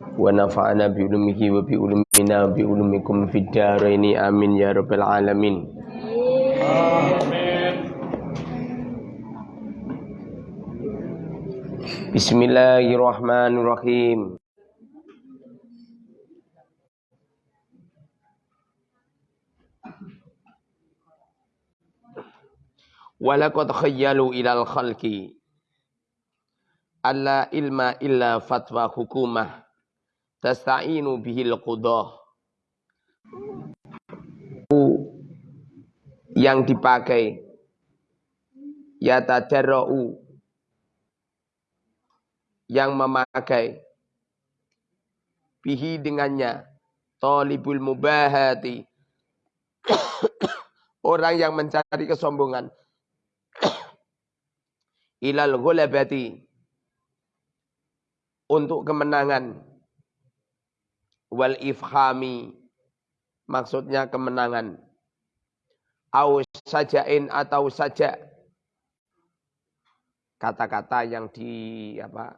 ونفعنا بعلمه وبعلمنا وبعلمكم في الدارين. آمين يا رب العالمين. بسم الله الرحمن الرحيم. Walaqad khayyalu ilal khalqi alla ilma illa fatwa hukumah tasta'inu bihil qudah. Yang dipakai. Yatadarra'u yang memakai. Bihi dengannya. Talibul mubahati. Orang yang mencari kesombongan. Ilal ghulabati untuk kemenangan wal ifhami maksudnya kemenangan au sajain atau saja kata-kata yang di apa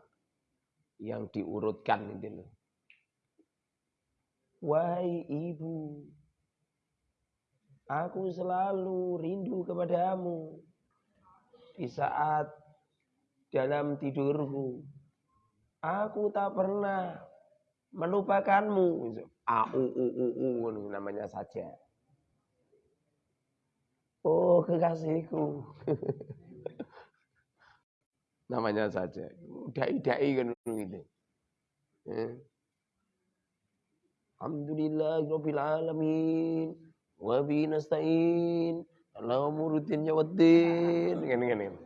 yang diurutkan itu loh. Wahai ibu, aku selalu rindu kepadamu di saat dalam tidurku. Aku tak pernah melupakanmu. A u u u u namanya saja. Oh kekasihku. namanya saja. Dai-dai kan gitu. Ya. Alhamdulillah Rabbil Alamin. Wa nasta'in. Allahumma rutin ya waddin. Kan-kan.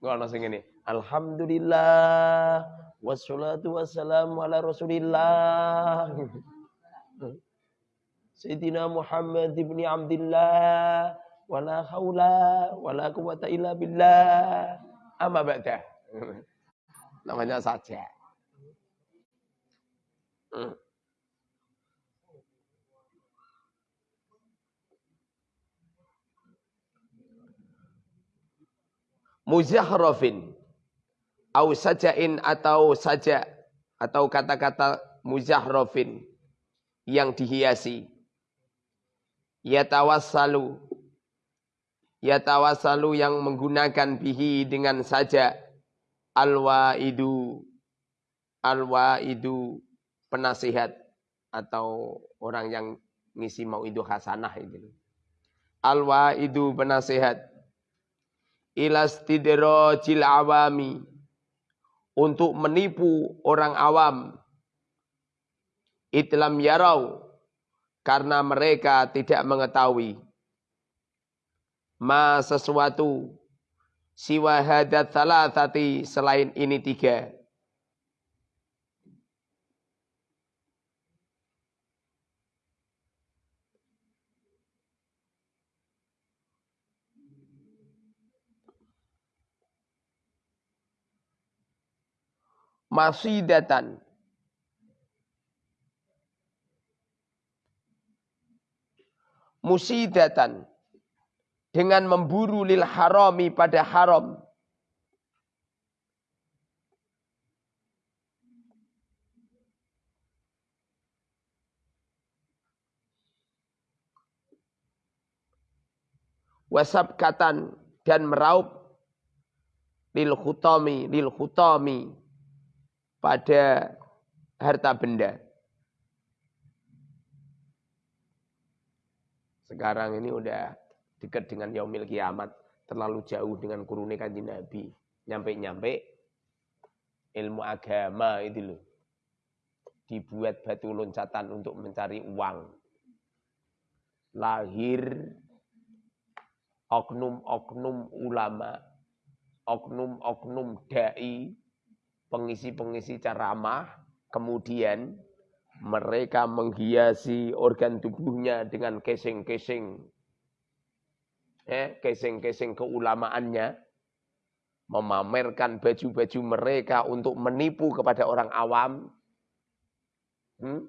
Enggak ana sing ngene. Alhamdulillah wassalatu wassalamu ala Rasulillah. Sayyidina Muhammad ibni Abdullah wala haula wala quwata illa billah. Amma ba'da. Namanya saja. Hmm. muzahrafin au sajain atau saja atau kata-kata muzahrafin yang dihiasi. Yatawassalu. Yatawassalu yang menggunakan bihi dengan saja. Alwaidu. Alwaidu penasihat atau orang yang ngisi mau itu hasanah itu. Alwaidu penasihat. Ilastidrajil awami untuk menipu orang awam. Itlam yarau karena mereka tidak mengetahui. Ma sesuatu siwa hadat salatati selain ini tiga masidatan. Musidatan. Dengan memburu lil harami pada haram. Wasabkatan dan meraup lil khutami lil khutami pada harta benda. Sekarang ini udah dekat dengan yaumil kiamat, terlalu jauh dengan kuruni kanji Nabi. Nyampe-nyampe ilmu agama itu loh. Dibuat batu loncatan untuk mencari uang. Lahir oknum-oknum ulama, oknum-oknum dai pengisi-pengisi ceramah, kemudian mereka menghiasi organ tubuhnya dengan casing-casing, eh, casing-casing keulamaannya, memamerkan baju-baju mereka untuk menipu kepada orang awam. Hmm?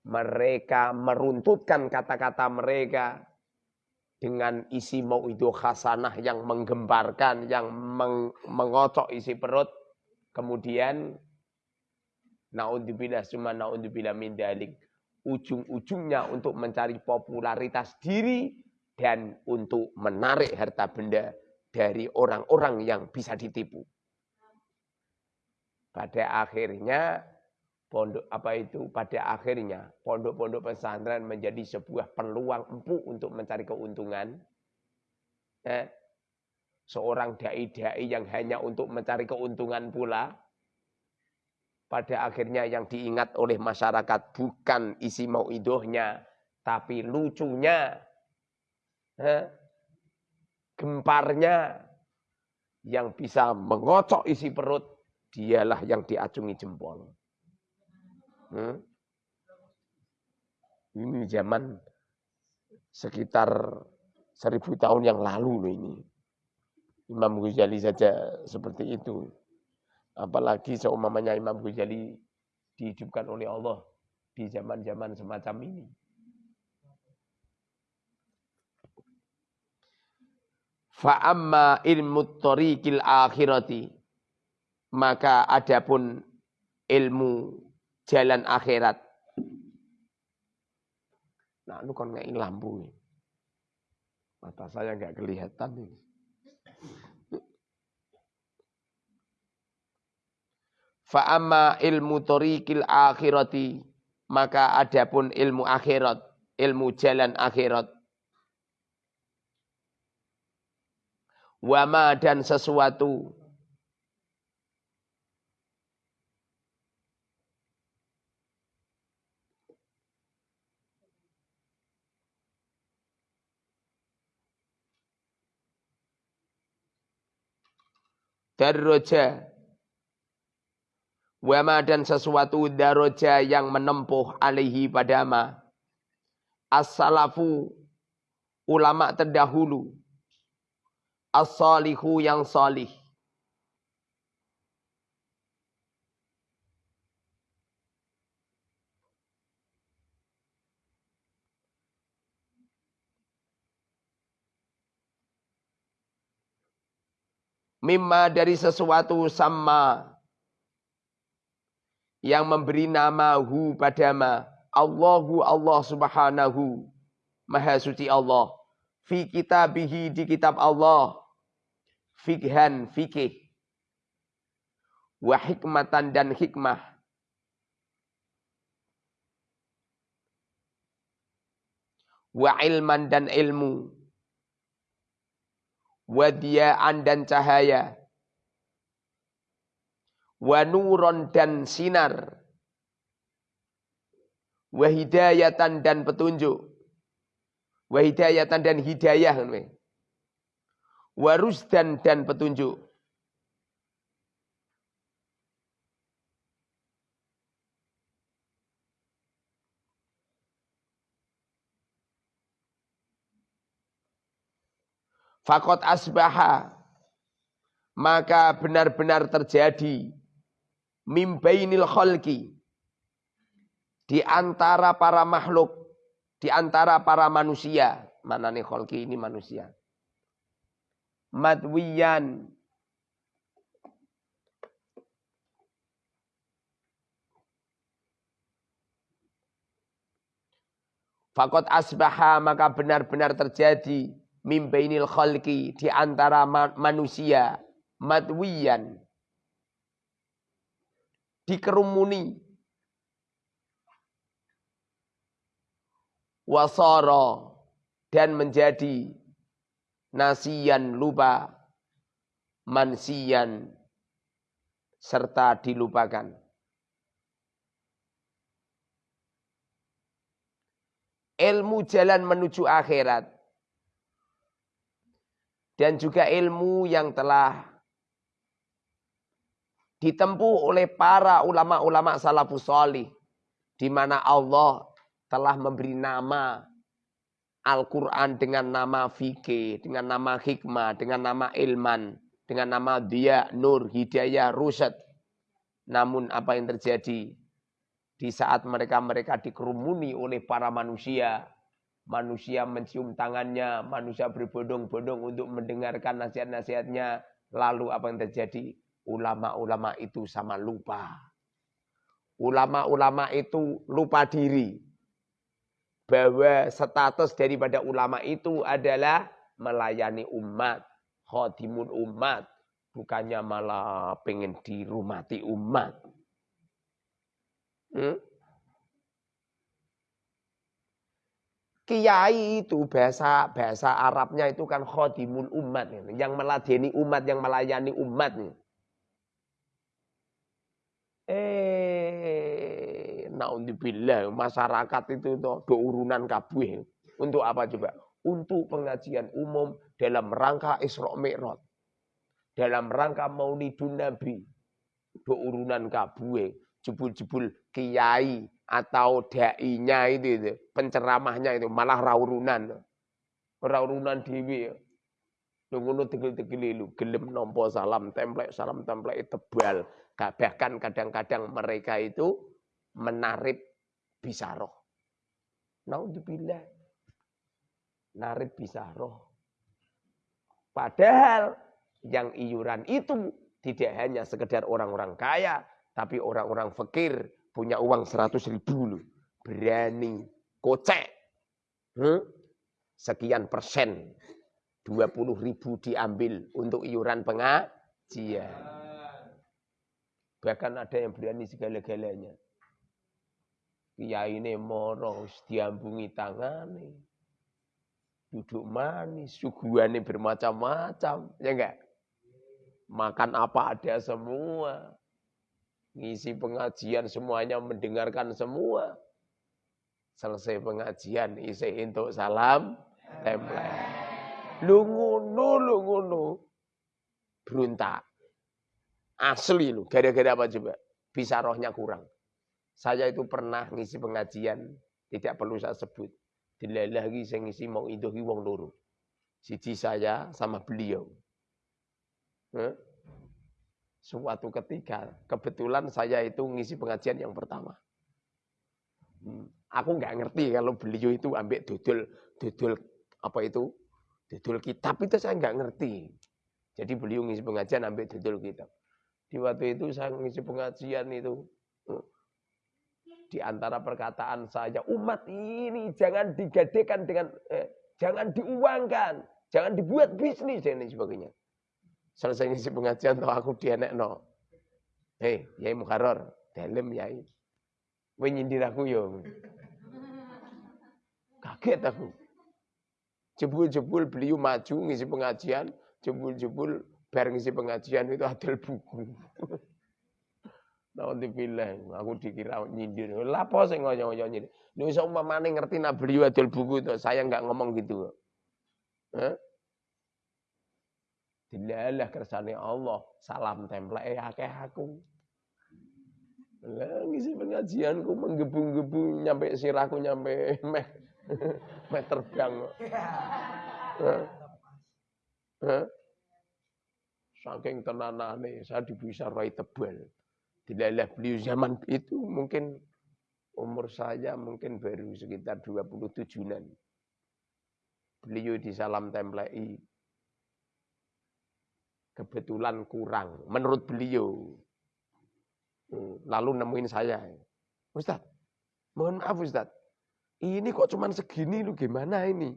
Mereka meruntutkan kata-kata mereka dengan isi mau itu khasanah yang menggemparkan, yang meng mengocok isi perut Kemudian naudzubillah cuma naudzubillah min dalik. Ujung-ujungnya untuk mencari popularitas diri dan untuk menarik harta benda dari orang-orang yang bisa ditipu. Pada akhirnya pondok apa itu pada akhirnya pondok-pondok pesantren menjadi sebuah peluang empuk untuk mencari keuntungan. Eh, seorang dai-dai yang hanya untuk mencari keuntungan pula pada akhirnya yang diingat oleh masyarakat bukan isi mau idohnya tapi lucunya gemparnya yang bisa mengocok isi perut dialah yang diacungi jempol. Hmm? Ini zaman sekitar seribu tahun yang lalu loh ini. Imam Ghazali saja seperti itu. Apalagi seumpamanya Imam Ghazali dihidupkan oleh Allah di zaman-zaman semacam ini. Fa'amma ilmu tariqil akhirati. Maka adapun ilmu jalan akhirat. Nah, ini kan nggak lampu. Mata saya nggak kelihatan ini. Fa'amma ilmu tariqil akhirati. Maka adapun ilmu akhirat. Ilmu jalan akhirat wama dan sesuatu Darroja Wama dan sesuatu daroja yang menempuh alaihi padama As-salafu Ulama terdahulu. As-salihu yang salih. Mimma dari sesuatu sama yang memberi nama hu padama. Allahu Allah subhanahu. Maha suci Allah. Fi kitabihi di kitab Allah. Fikhan fikih. Wa hikmatan dan hikmah. Wa ilman dan ilmu. Wa diyaan dan cahaya wa nuron dan sinar. Wa hidayatan dan petunjuk. Wa hidayatan dan hidayah warusdan dan petunjuk. Fakot asbaha maka benar-benar terjadi mimbainil khalqi. Di antara para makhluk, di antara para manusia. Mana nih khalqi ini manusia. Madwiyan. Fakot asbaha maka benar-benar terjadi. Mimbainil khalqi di antara manusia. Madwiyan dikerumuni wasara dan menjadi nasiyan lupa, mansiyan, serta dilupakan. Ilmu jalan menuju akhirat. Dan juga ilmu yang telah ditempuh oleh para ulama-ulama salafus solih. Di mana Allah telah memberi nama Al-Quran dengan nama fikih, dengan nama hikmah, dengan nama ilman, dengan nama dia, nur, hidayah, rusad. Namun apa yang terjadi di saat mereka-mereka dikerumuni oleh para manusia, manusia mencium tangannya, manusia berbondong-bondong untuk mendengarkan nasihat-nasihatnya, lalu apa yang terjadi? Ulama-ulama itu sama lupa. Ulama-ulama itu lupa diri. Bahwa status daripada ulama itu adalah melayani umat. Khodimun umat. Bukannya malah pengen dirumati umat. Hmm? Kiai itu bahasa bahasa Arabnya itu kan khodimul umat, yang meladeni umat, yang melayani umat. Eh, naudzubillah, masyarakat itu do urunan kabeh. Untuk apa coba? Untuk pengajian umum dalam rangka Isra Mi'raj. Dalam rangka Maulidun Nabi. Do urunan kabeh, jebul-jebul kiai atau dai-nya itu, itu, penceramahnya itu malah raurunan. Raurunan dewi. Lu ngono tegel-tegel lu gelem nompo salam templek salam templek tebal. Bahkan kadang-kadang mereka itu menarip bisaroh. Naudzubillah. Narip bisaroh. Padahal yang iuran itu tidak hanya sekedar orang-orang kaya, tapi orang-orang fakir, punya uang 100 ribu loh. Berani kocek. Hmm? Sekian persen. 20 ribu diambil untuk iuran pengajian. Bahkan ada yang berani segala-galanya. Kiai ini moro diambungi tangan Duduk manis, suguhannya bermacam-macam. Ya enggak? Makan apa ada semua ngisi pengajian semuanya mendengarkan semua. Selesai pengajian isi untuk salam template. Lu ngono, lu ngono. Beruntak. Asli lu, gara-gara apa coba? Bisa rohnya kurang. Saya itu pernah ngisi pengajian, tidak perlu saya sebut. Dilelah lagi saya ngisi mau itu wong loro. Siji saya sama beliau. Huh? Suatu ketika, kebetulan saya itu ngisi pengajian yang pertama. Hmm, aku nggak ngerti kalau beliau itu ambil dudul, dudul apa itu, dudul kitab itu saya nggak ngerti. Jadi beliau ngisi pengajian ambil dudul kitab. Di waktu itu saya ngisi pengajian itu, di antara perkataan saya, umat ini jangan digadekan dengan, eh, jangan diuangkan, jangan dibuat bisnis dan sebagainya. Selesai ngisi pengajian tau aku no. Hei, Yai Mukharrar, dalam Yai. Kowe nyindir aku yo. Kaget aku. Jebul-jebul beliau maju ngisi pengajian, jebul-jebul bar ngisi pengajian itu adil buku. Alhamdulillah, aku dikira nyindir. Lapo sing ngoyo-ngoyo nyindir. Nek iso umpamane ngerti nak beliau adil buku itu, saya enggak ngomong gitu. Hah? Dilalah kersane Allah, salam template akeh aku. Lah ngisi pengajianku menggebu-gebu nyampe sirahku nyampe meh meh terbang. Saking tenanane saya bisa rai tebal. Dilalah beliau zaman itu mungkin umur saya mungkin baru sekitar 27-an. Beliau di salam template kebetulan kurang menurut beliau. Hmm, lalu nemuin saya. Ustaz, mohon maaf Ustaz. Ini kok cuma segini lu gimana ini?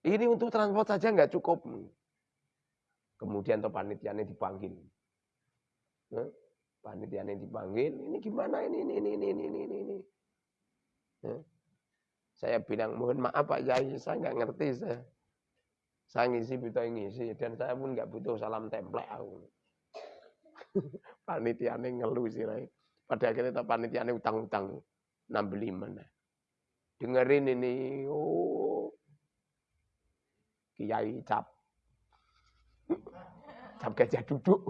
Ini untuk transport saja nggak cukup. Kemudian tuh panitianya dipanggil. Panitianya dipanggil, ini gimana ini, ini, ini, ini, ini, ini. Saya bilang, mohon maaf Pak Yai, saya nggak ngerti saya. Saya ngisi butuh ngisi dan saya pun nggak butuh salam template aku. panitiane ngeluh sih. Pada akhirnya tak panitiane utang-utang nambeli mana. Dengerin ini, oh kiai cap, cap gajah duduk.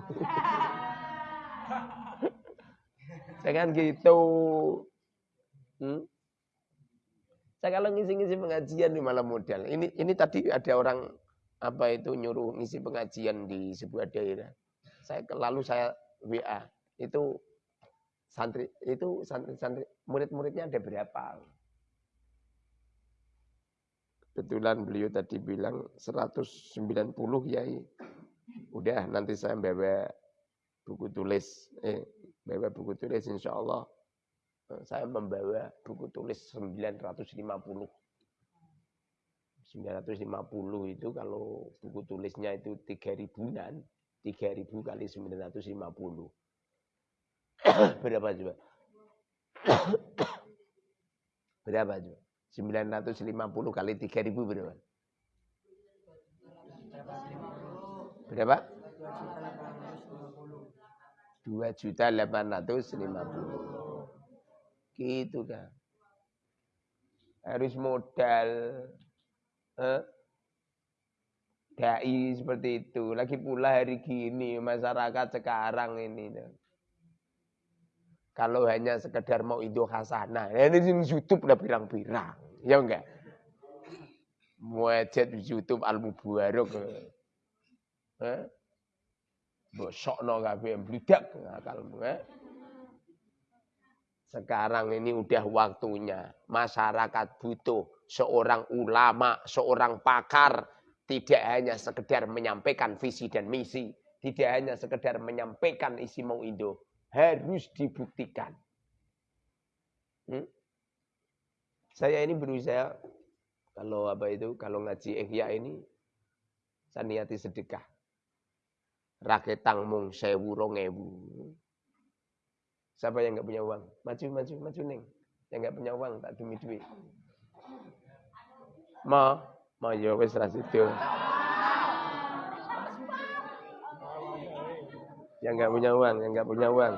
Saya kan gitu. Hmm? Saya kalau ngisi-ngisi pengajian di malam modal. Ini ini tadi ada orang apa itu nyuruh ngisi pengajian di sebuah daerah. Saya lalu saya WA itu santri itu santri-santri murid-muridnya ada berapa? Kebetulan beliau tadi bilang 190 ya. Udah nanti saya bawa buku tulis. Eh, bawa buku tulis insya Allah. Eh, saya membawa buku tulis 950. 950 itu kalau buku tulisnya itu 3 ribuan, 3 ribu kali 950. Berapa coba? Berapa coba? 950 kali 3 ribu berapa? Berapa? 2 juta 850. Gitu kan. Harus modal. Eh? Dai seperti itu. Lagi pula hari gini masyarakat sekarang ini. Kalau hanya sekedar mau Indo Hasanah. Ya ini YouTube udah pirang-pirang. Ya enggak? Muajat YouTube Al-Mubarak. Eh? Bosokno kabeh bludak akalmu eh. Sekarang ini udah waktunya masyarakat butuh seorang ulama, seorang pakar tidak hanya sekedar menyampaikan visi dan misi, tidak hanya sekedar menyampaikan isi mau Indo, harus dibuktikan. Hmm? Saya ini berusaha kalau apa itu, kalau ngaji ihya ini saya niati sedekah raketang mung sewu rongewu. Siapa yang nggak punya uang? Maju, maju, maju neng. Yang nggak punya uang tak demi duit. Ma, ma yo wis ra itu. Yang nggak punya uang, yang nggak punya uang.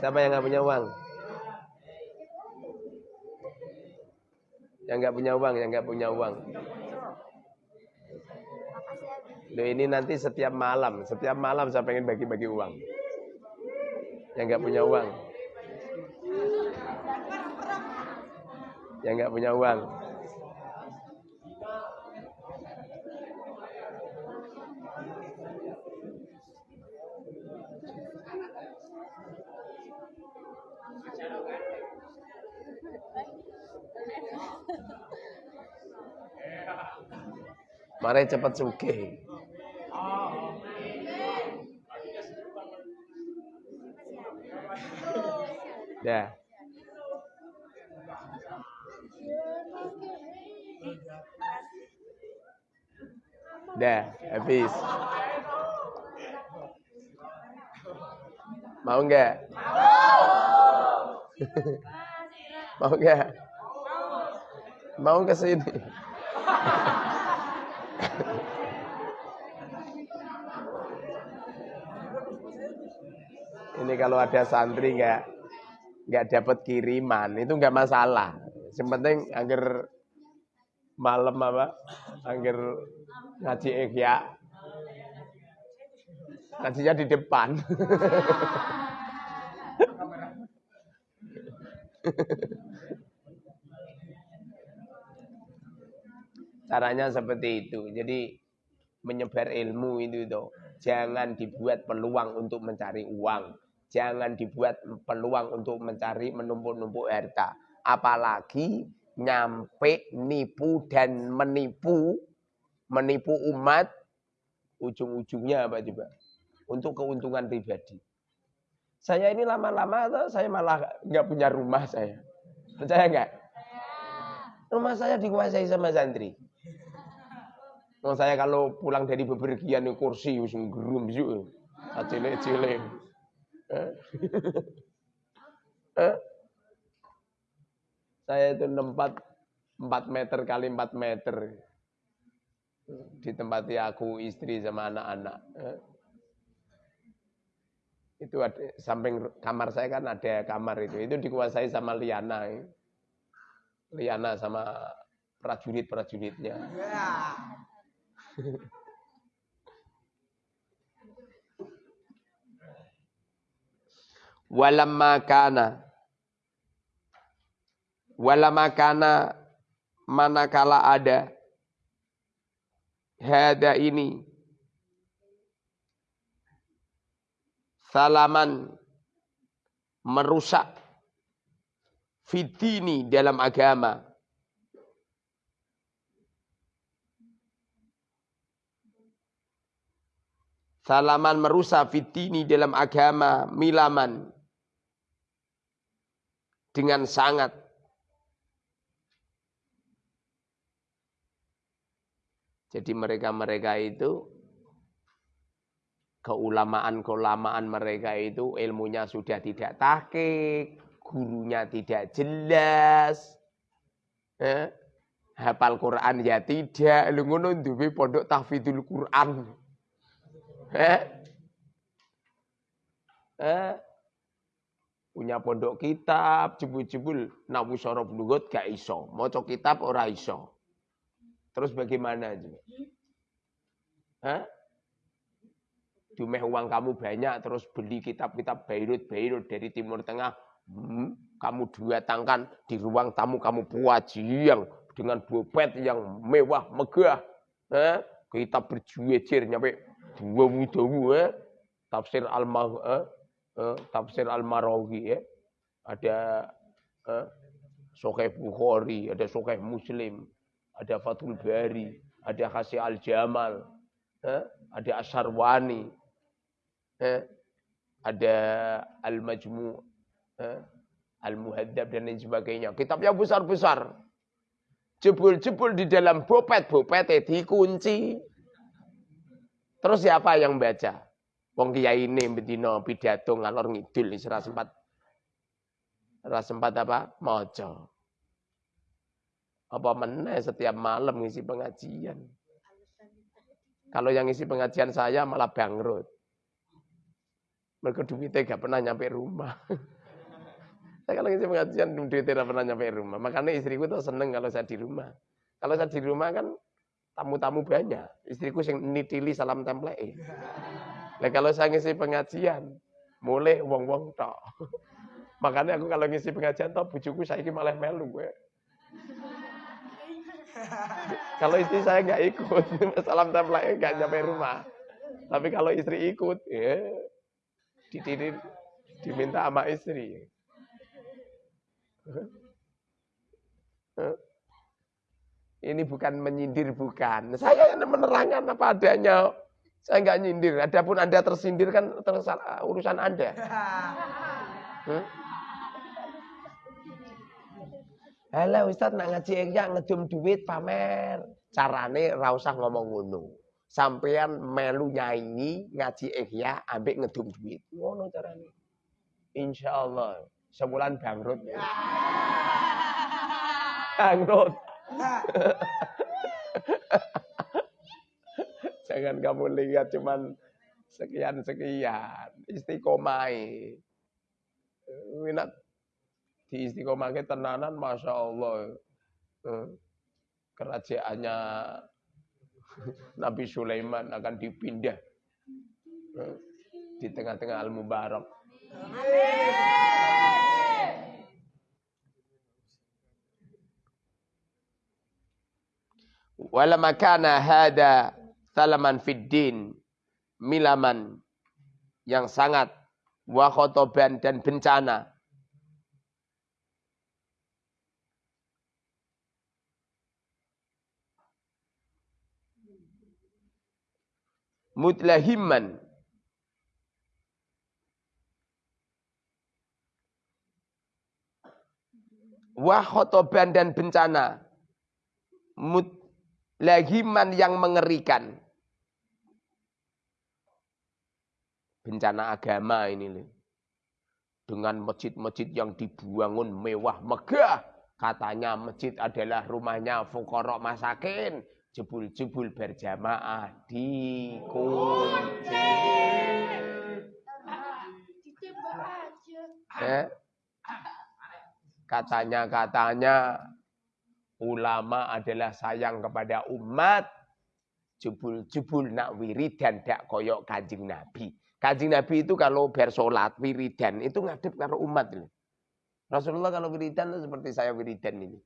Siapa yang nggak punya uang? Yang nggak punya uang, yang nggak punya uang. Loh ini nanti setiap malam, setiap malam saya pengen bagi-bagi uang. Yang nggak punya uang. Yang nggak punya uang. Mari cepat suke. Dah. Dah, habis. Mau enggak? Mau enggak? Mau ke sini? Ini kalau ada santri enggak nggak dapat kiriman itu nggak masalah. Yang penting agar malam apa, agar ngaji ikhya, ngajinya di depan. Caranya seperti itu. Jadi menyebar ilmu itu tuh. Jangan dibuat peluang untuk mencari uang. Jangan dibuat peluang untuk mencari menumpuk-numpuk harta. Apalagi nyampe nipu dan menipu, menipu umat, ujung-ujungnya apa coba? Untuk keuntungan pribadi. Saya ini lama-lama saya malah nggak punya rumah saya. Percaya nggak? Rumah saya dikuasai sama santri. Nah, saya kalau pulang dari bepergian kursi usung gerum sih. Cilik-cilik. Saya itu nempat 4 meter kali 4 meter. di tempat aku, istri sama anak-anak. Itu ada, samping kamar saya kan ada kamar itu. Itu dikuasai sama Liana. Liana sama prajurit-prajuritnya. Walamma kana. Walamma kana manakala ada hada ini. Salaman merusak fitini dalam agama. Salaman merusak fitini dalam agama milaman dengan sangat Jadi mereka-mereka itu keulamaan-keulamaan mereka itu ilmunya sudah tidak tahqiq, gurunya tidak jelas. Eh? Hafal Quran ya tidak, lu ngono duwe pondok tahfidzul Quran. Eh? Eh? Punya pondok kitab, jebul-jebul nawu sorof lugut gak iso. Maca kitab ora iso. Terus bagaimana? Hah? Dumeh uang kamu banyak terus beli kitab-kitab Beirut-Beirut dari Timur Tengah. Hmm, kamu datangkan di ruang tamu kamu yang dengan bopet yang mewah megah. Eh? Kitab berjujejer nyampe dua wudawu eh? tafsir al eh? Eh? tafsir al marawi eh? ada eh? Sokeh Bukhari, ada Sokeh Muslim, ada Fathul Bari, ada Khasi Al-Jamal, eh, ada Asharwani, eh, ada Al-Majmu, eh, Al-Muhaddab dan lain sebagainya. Kitab yang besar-besar. Jebul-jebul di dalam bopet-bopet dikunci. Terus siapa yang baca? Wong ini bedino pidato ngalor ngidul ora sempat ora sempat apa? Maca. Apa meneh setiap malam ngisi pengajian. Kalau yang ngisi pengajian saya malah bangkrut. Mereka duitnya gak pernah nyampe rumah. saya kalau ngisi pengajian duitnya tidak pernah nyampe rumah. Makanya istriku tuh seneng kalau saya di rumah. Kalau saya di rumah kan tamu-tamu banyak. Istriku yang nitili salam template. Nah kalau saya ngisi pengajian, mulai wong-wong tok. Makanya aku kalau ngisi pengajian tok bujuku saya malah melu gue. kalau istri saya nggak ikut, salam template nggak nyampe rumah. Tapi kalau istri ikut, ya dititip diminta sama istri. Ini bukan menyindir, bukan. Saya menerangkan apa adanya. Saya nggak nyindir. Adapun Anda tersindir kan tersalah, urusan Anda. Hmm? Halo Ustaz nak ngaji ihya ngedum duit pamer. Carane ra usah ngomong ngono. Sampean melu nyanyi ngaji ihya ambek ngedum duit. Ngono carane. Insyaallah sebulan bangkrut. bangkrut. Jangan kamu lihat cuman sekian-sekian. Istiqomai. Winat di istiqomahnya tenanan Masya Allah eh, kerajaannya Nabi Sulaiman akan dipindah eh, di tengah-tengah Al-Mubarak. Walama kana hada salaman fiddin milaman yang sangat wakhotoban dan bencana. Mutlahiman. Wa khotoban dan bencana. Mutlahiman yang mengerikan bencana agama ini dengan masjid-masjid yang dibangun mewah megah katanya masjid adalah rumahnya fukorok masakin jebul-jebul berjamaah dikunci. Eh? Katanya-katanya ulama adalah sayang kepada umat. Jebul-jebul nak wiridan dak koyok kanjeng Nabi. Kanjeng Nabi itu kalau bersolat wiridan itu ngadep karo umat. Rasulullah kalau wiridan itu seperti saya wiridan ini.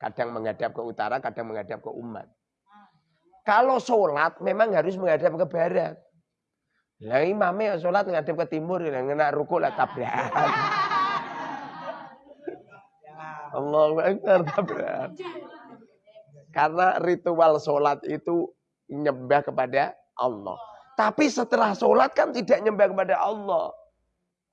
Kadang menghadap ke utara, kadang menghadap ke umat. Kalau sholat memang harus menghadap ke barat. Lah imamnya sholat menghadap ke timur, yang kena ruku lah tabrakan. Allah Akbar tabrak. Karena ritual sholat itu nyembah kepada Allah. Tapi setelah sholat kan tidak nyembah kepada Allah.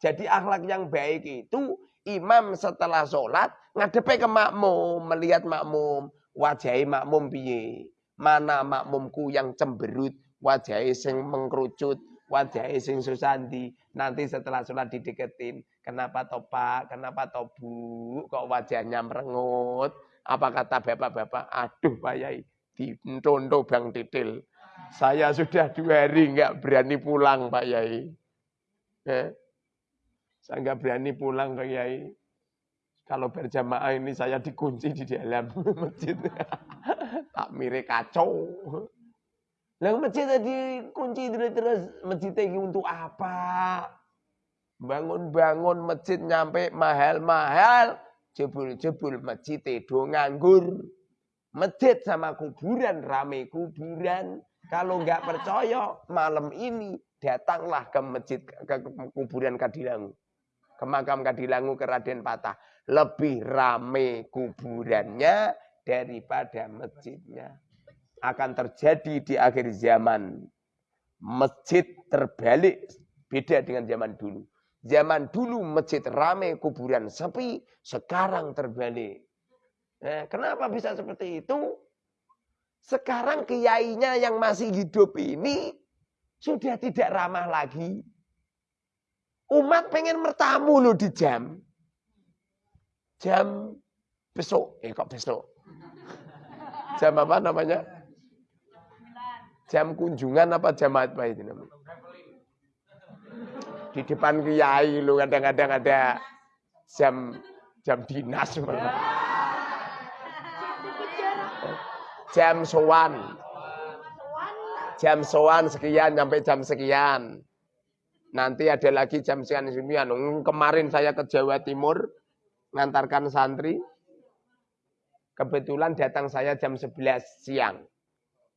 Jadi akhlak yang baik itu imam setelah sholat ngadepe ke makmum, melihat makmum, wajah makmum piye. Mana makmumku yang cemberut, wajah sing mengkerucut, wajah sing susandi. Nanti setelah sholat dideketin, kenapa topak, kenapa tobu, kok wajahnya merengut. Apa kata bapak-bapak? Aduh Pak Yai, di Bang Titil. Saya sudah dua hari nggak berani pulang Pak Yai. Eh? Saya nggak berani pulang Pak Yai. Kalau berjamaah ini saya dikunci di dalam masjid. tak mirip kacau. Lah masjid tadi kunci terus masjid ini untuk apa? Bangun-bangun masjid nyampe mahal-mahal, jebul-jebul masjid itu nganggur. Masjid sama kuburan, rame kuburan. Kalau nggak percaya, malam ini datanglah ke masjid, ke kuburan Kadilangu. Ke makam Kadilangu ke Raden Patah. Lebih rame kuburannya daripada masjidnya. Akan terjadi di akhir zaman. Masjid terbalik beda dengan zaman dulu. Zaman dulu masjid rame, kuburan sepi, sekarang terbalik. Eh, kenapa bisa seperti itu? Sekarang kiainya yang masih hidup ini sudah tidak ramah lagi. Umat pengen mertamu loh di jam. Jam besok. Eh kok besok? Jam apa namanya? Jam kunjungan apa jam apa itu namanya? Di depan kiai lu kadang-kadang ada jam jam dinas. Jam sowan. Jam sowan sekian sampai jam sekian. Nanti ada lagi jam sekian sekian. Kemarin saya ke Jawa Timur ngantarkan santri. Kebetulan datang saya jam 11 siang.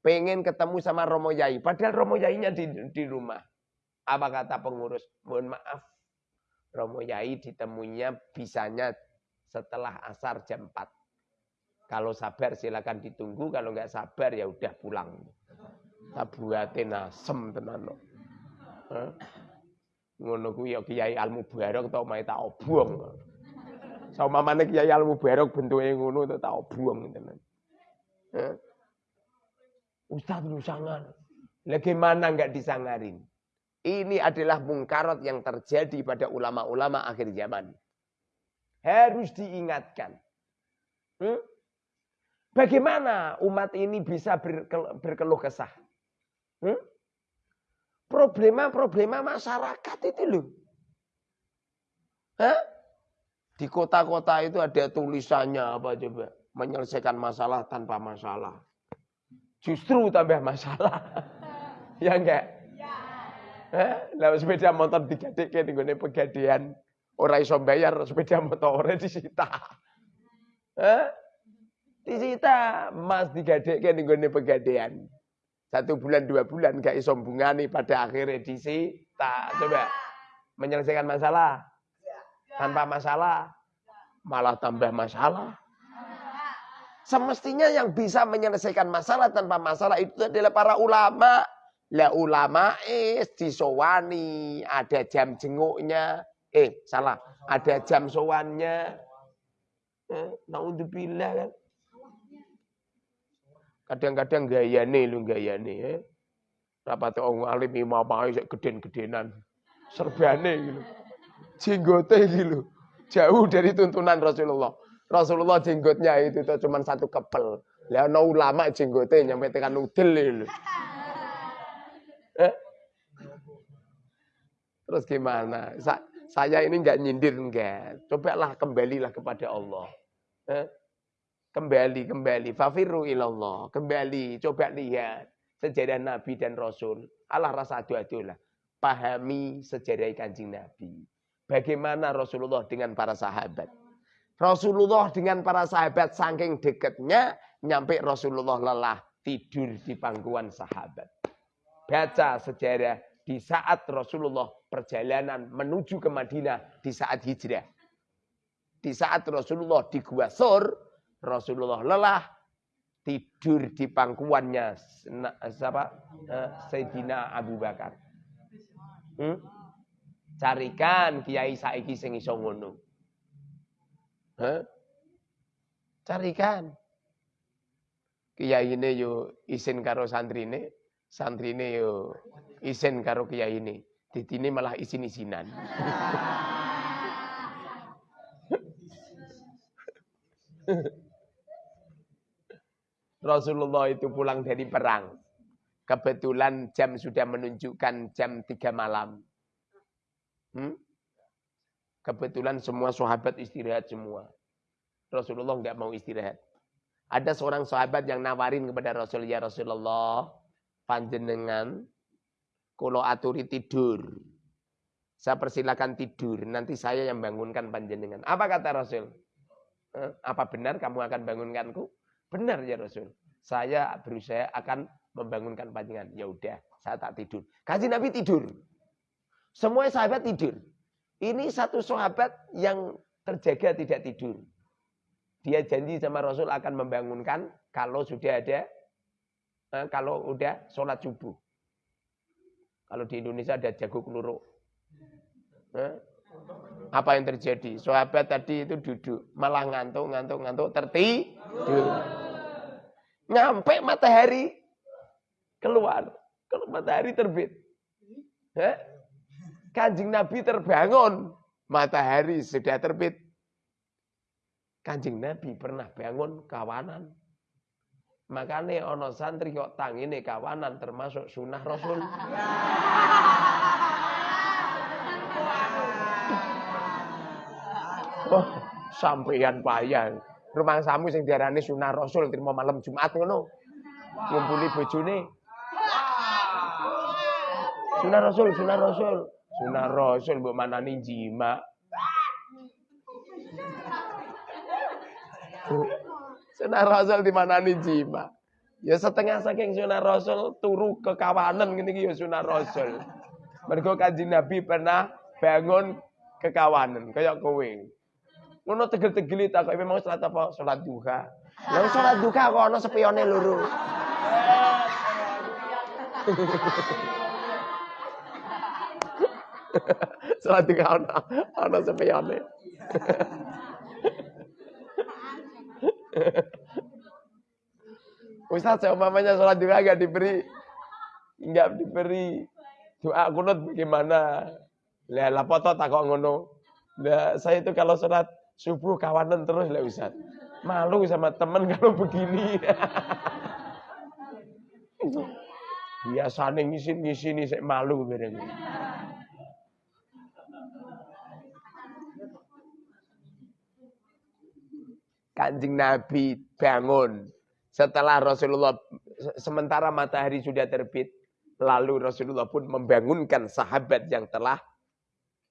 Pengen ketemu sama Romo Yai. Padahal Romo Yainya di, di rumah. Apa kata pengurus? Mohon maaf. Romo Yai ditemunya bisanya setelah asar jam 4. Kalau sabar silakan ditunggu, kalau nggak sabar ya udah pulang. Tak buatin asem tenan. Ngono ku ya Kiai Al Mubarok tau mai tak. Sama mana Kiai Al Mubarok bentuke ngono tak obong tenan. Ustaz lu sangar. Bagaimana nggak disangarin? Ini adalah mungkarat yang terjadi pada ulama-ulama akhir zaman. Harus diingatkan. Hmm? Bagaimana umat ini bisa berkeluh kesah? Hmm? Problema-problema masyarakat itu loh. Hah? Di kota-kota itu ada tulisannya apa coba? Menyelesaikan masalah tanpa masalah. Justru tambah masalah. ya enggak? Ya. Lah sepeda motor digadekke ning pegadian ora iso bayar sepeda motor disita. Hah? Disita emas digadekke ning gone pegadaian. Satu bulan, dua bulan gak iso nih pada akhirnya disita. Coba menyelesaikan masalah. Tanpa masalah malah tambah masalah. Semestinya yang bisa menyelesaikan masalah tanpa masalah itu adalah para ulama. Lah ulama eh disowani, ada jam jenguknya. Eh, salah. Ada jam sowannya. Eh, naudzubillah kan. Kadang-kadang gayane lu gayane ya. Rapat orang alim imam sik geden-gedenan. Serbane gitu. Jenggote gitu. Jauh dari tuntunan Rasulullah. Rasulullah jenggotnya itu tuh cuma satu kepel. Lah no ulama jenggote nyampe tekan udel gitu. Eh? Terus gimana? Sa saya ini enggak nyindir enggak. Cobalah kembalilah kepada Allah. Eh? Kembali, kembali. Fafiru ilallah. Kembali, coba lihat sejarah Nabi dan Rasul. Allah rasa adu lah. Pahami sejarah kanjeng Nabi. Bagaimana Rasulullah dengan para sahabat. Rasulullah dengan para sahabat saking dekatnya. Nyampe Rasulullah lelah tidur di pangkuan sahabat. Baca sejarah di saat Rasulullah perjalanan menuju ke Madinah di saat hijrah. Di saat Rasulullah di Gua Sur, Rasulullah lelah, tidur di pangkuannya siapa? Eh, Sayyidina Abu Bakar. Hmm? Carikan kiai saiki sing iso ngono. Hah? Carikan. Kiai ini yo isin karo santrine, santrine yo isin karo kiai ini. Didine malah isin-isinan. Rasulullah itu pulang dari perang. Kebetulan jam sudah menunjukkan jam 3 malam. Hmm? Kebetulan semua sahabat istirahat semua. Rasulullah nggak mau istirahat. Ada seorang sahabat yang nawarin kepada Rasul, ya Rasulullah, panjenengan, kalau aturi tidur. Saya persilakan tidur, nanti saya yang bangunkan panjenengan. Apa kata Rasul? Eh, apa benar kamu akan bangunkanku? Benar ya Rasul. Saya berusaha akan membangunkan panjenengan. Ya udah, saya tak tidur. Kaji Nabi tidur. Semua sahabat tidur. Ini satu sahabat yang terjaga tidak tidur. Dia janji sama Rasul akan membangunkan kalau sudah ada, eh, kalau udah sholat subuh. Kalau di Indonesia ada jago keluruk. Eh, apa yang terjadi? Sahabat tadi itu duduk, malah ngantuk, ngantuk, ngantuk, tertidur. Nyampe matahari keluar, kalau matahari terbit. Kanjeng Nabi terbangun, matahari sudah terbit. Kanjeng Nabi pernah bangun kawanan. Makanya ono santri kok tangine kawanan termasuk sunnah Rasul. Oh, sampeyan payah. Rumah samu sing diarani sunah Rasul terima malam Jumat ngono. Ngumpuli bojone. Sunah Rasul, sunah Rasul. Sunah Rasul mbok manani jima. Sunah Rasul di mana nih jima. Ya setengah saking sunah Rasul turu ke kawanan gini ya sunah Rasul. Mergo kanjeng Nabi pernah bangun ke kawanan kayak kowe. Ngono tegel-tegeli tak kok memang salat apa? Salat duha. Lah salat duha kok ana sepione loro. salat duha ana ana sepione. Ustaz, umpamanya sholat duha nggak diberi nggak diberi doa kunut bagaimana? Lah foto tak kok ngono. Lah saya itu kalau sholat subuh kawanan terus lah Ustaz. Malu sama temen kalau begini. Biasanya ngisin-ngisin saya malu bareng. Kanjeng Nabi bangun. Setelah Rasulullah, sementara matahari sudah terbit, lalu Rasulullah pun membangunkan sahabat yang telah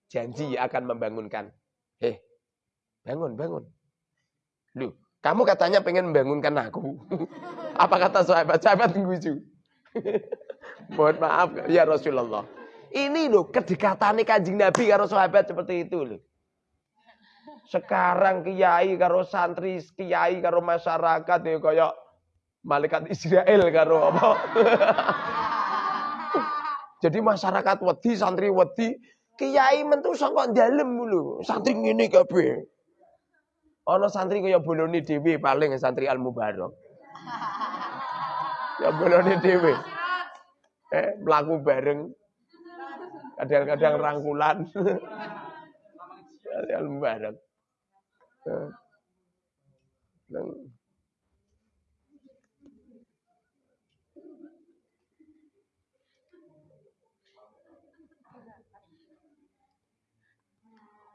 janji akan membangunkan. Eh, bangun, bangun. Lu, kamu katanya pengen membangunkan aku. Apa kata sahabat? Sahabat nguju. Mohon maaf ya Rasulullah. Ini loh kedekatan kanjeng Nabi karo sahabat seperti itu loh. Sekarang kiai karo santri, kiai karo masyarakat ya kayak malaikat Israel karo apa. Jadi masyarakat wedi, santri wedi, kiai mentu saka dalem lho. Santri ngene kabeh. Ana santri kaya bolone dhewe paling santri Al Mubarak. Ya bolone dhewe. Eh, mlaku bareng. Kadang-kadang rangkulan. Al Mubarak.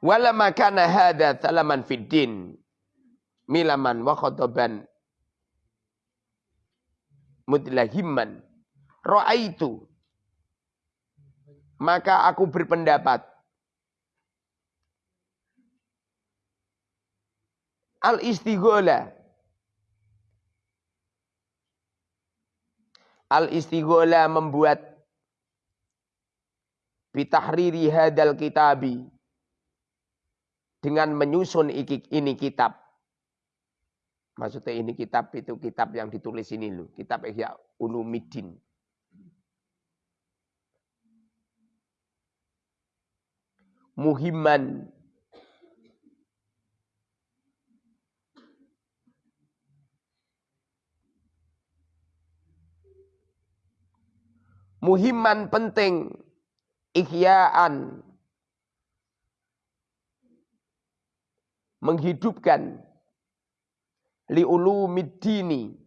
Wala makana hadha talaman fid din. Milaman wa khataban mudlahimman ra'aitu. Maka aku berpendapat. Al-istighola. Al-istighola membuat. Bitahriri hadal kitabi dengan menyusun ini kitab Maksudnya ini kitab itu kitab yang ditulis ini loh. Kitab Ihya Ulumuddin. Muhiman muhiman penting ihyaan menghidupkan liulumiddini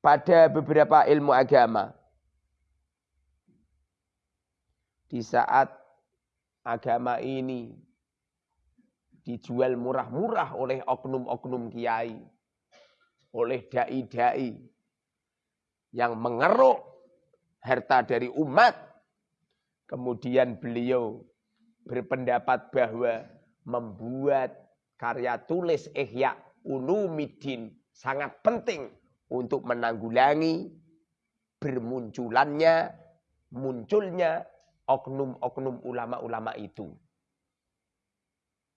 pada beberapa ilmu agama. Di saat agama ini dijual murah-murah oleh oknum-oknum kiai, oleh dai-dai yang mengeruk harta dari umat. Kemudian beliau berpendapat bahwa membuat karya tulis Ihya Ulumuddin sangat penting untuk menanggulangi bermunculannya munculnya oknum-oknum ulama-ulama itu.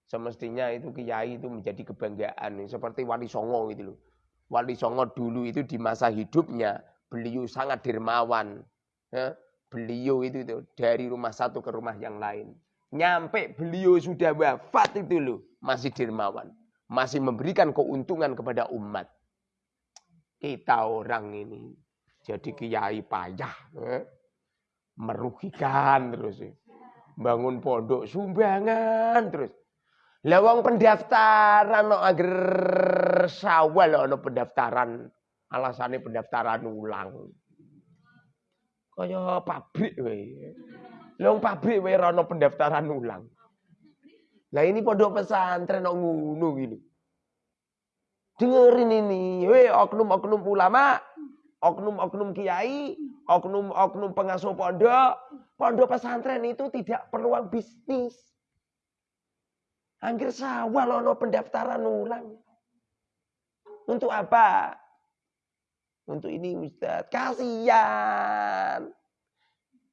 Semestinya itu kiai itu menjadi kebanggaan seperti Wali Songo gitu loh. Wali Songo dulu itu di masa hidupnya beliau sangat dermawan. Ya, beliau itu, itu dari rumah satu ke rumah yang lain. Nyampe beliau sudah wafat itu loh, masih dermawan. Masih memberikan keuntungan kepada umat. Kita orang ini jadi kiai payah. Eh? Merugikan terus. Eh. Bangun pondok sumbangan terus. Lawang pendaftaran no agar sawal no pendaftaran alasannya pendaftaran ulang. Kaya pabrik Long pabrik wae rono pendaftaran ulang. Lah ini pondok pesantren kok ngono gini. Dengerin ini, weh oknum-oknum ulama, oknum-oknum kiai, oknum-oknum pengasuh pondok, pondok pesantren itu tidak peluang bisnis. Angger sawah lono pendaftaran ulang. Untuk apa? Untuk ini Ustaz. Kasihan.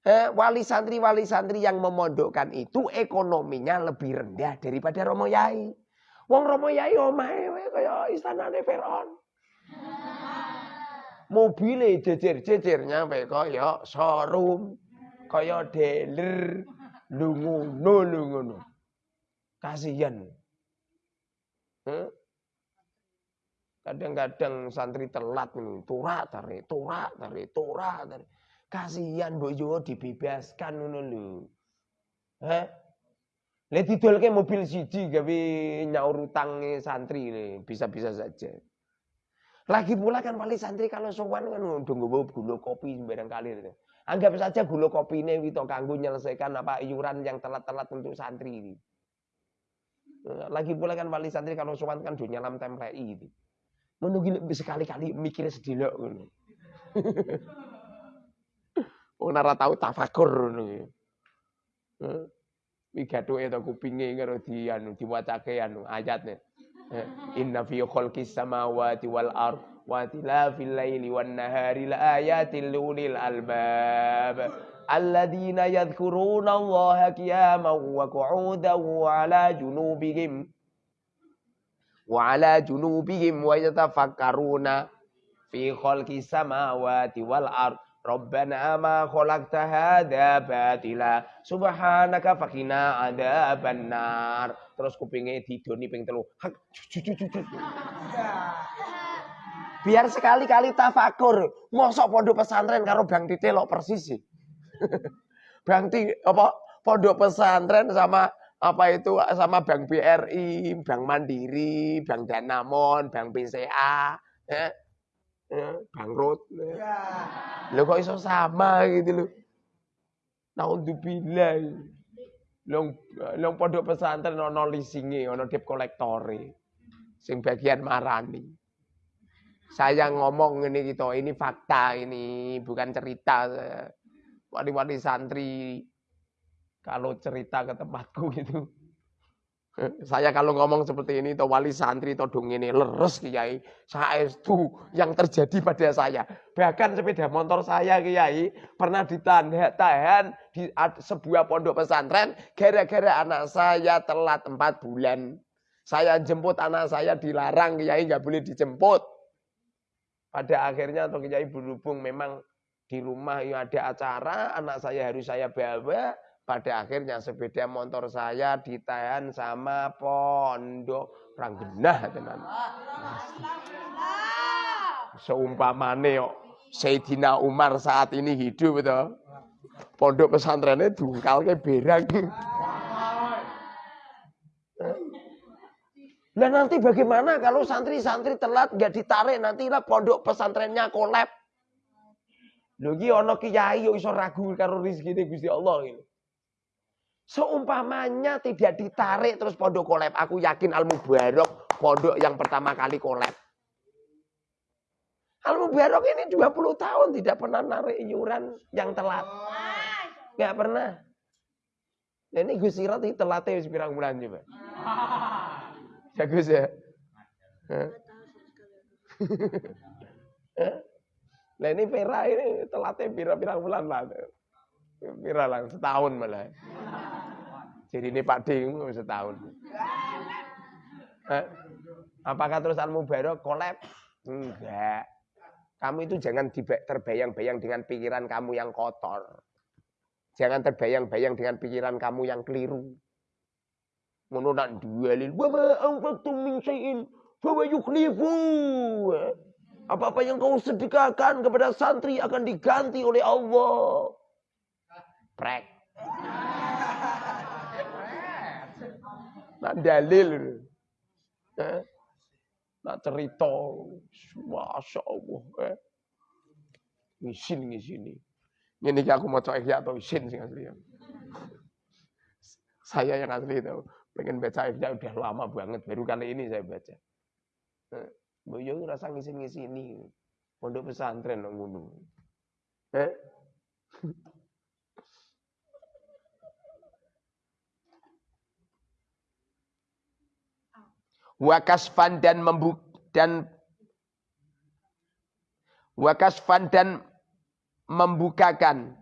Eh, wali santri wali santri yang memondokkan itu ekonominya lebih rendah daripada Romo Yai. Wong Romo Yai omahe kaya istanane Firaun. Mobile jejer-jejer nyampe kaya showroom, kaya dealer, lungono lungono. Kasihan. Hmm? Kadang-kadang santri telat nih, turak tarik, turak tarik, turak tarik. Kasihan bojo dibebaskan ngono lho. Heh. Le didolke mobil siji gawe nyaur utange santri nih, bisa-bisa saja. Lagi pula kan wali santri kalau sowan kan udah nggawa gula kopi sembarang kali. Anggap saja gula kopi ini wito kanggo menyelesaikan apa iuran yang telat-telat untuk santri ini. Lagi pula kan wali santri kalau sowan kan do nyalam templei gitu. Menunggu sekali-kali mikir sedelok ngono. Wong ora tafakur ngono iki. Iki gathuke to kupinge karo di anu diwacake anu ayatne. Inna fi khalqis samawati wal ard wa tilafil laili wan nahari la ayatil lil albab. Alladzina yadhkuruna Allaha qiyaman wa qu'udan wa ala junubihim. Wa ala junubihim wa yatafakkaruna fi khalqis samawati wal ard Rabbana ma khalaqta hadza batila subhanaka faqina adzabannar. Terus kupinge didoni ping telu. Biar sekali-kali tafakur. Mosok pondok pesantren karo Bang Tite lok persis sih. Bang Tite apa pondok pesantren sama apa itu sama Bank BRI, Bank Mandiri, Bank Danamon, Bank BCA, ya ya, bangkrut. Ya. Lo kok iso sama gitu loh. Naudzubillah. Long long pondok pesantren ono leasinge, ono debt kolektore. Sing bagian marani. Saya ngomong ini gitu, ini fakta ini, bukan cerita. Wali-wali santri kalau cerita ke tempatku gitu saya kalau ngomong seperti ini, to wali santri, to dong ini leres kiai. Saya itu yang terjadi pada saya. Bahkan sepeda motor saya kiai pernah ditahan di sebuah pondok pesantren gara-gara anak saya telat empat bulan. Saya jemput anak saya dilarang, kiai nggak boleh dijemput. Pada akhirnya atau kiai berhubung memang di rumah yang ada acara, anak saya harus saya bawa. Pada akhirnya sepeda motor saya ditahan sama pondok ranggenah tenan. Seumpamane kok Sayyidina Umar saat ini hidup betul. Pondok pesantrennya dungkal ke berang. Nah nanti bagaimana kalau santri-santri telat nggak ditarik nanti lah pondok pesantrennya kolab. Lho iki ana kiai yo iso ragu karo Gusti Allah ini. Seumpamanya tidak ditarik terus pondok kolab, aku yakin Al Mubarok pondok yang pertama kali kolab. Al Mubarok ini 20 tahun tidak pernah narik iuran yang telat. Enggak pernah. Nah, ini Gus Sirat ini telatnya pirang bulan coba. Bagus ya. Nah ini Vera ini telatnya pira-pira bulan lah. Pira lah, setahun malah. Jadi ini Pak Ding setahun. Apakah terus Al Mubarok kolab? Enggak. Kamu itu jangan terbayang-bayang dengan pikiran kamu yang kotor. Jangan terbayang-bayang dengan pikiran kamu yang keliru ngono nak dualin wa ma anfaqtum min syai'in fa yukhlifu apa-apa yang kau sedekahkan kepada santri akan diganti oleh Allah prek nak dalil eh? nak cerita masya Allah eh? ngisin ngisini ini aku mau coba atau isin sih asli saya yang asli itu Pengen baca Ihya udah lama banget, baru kali ini saya baca. Nah, yo rasa ngisi-ngisi ini. Pondok pesantren ngono. Eh? Wakasfan dan membuk dan wakasfan dan membukakan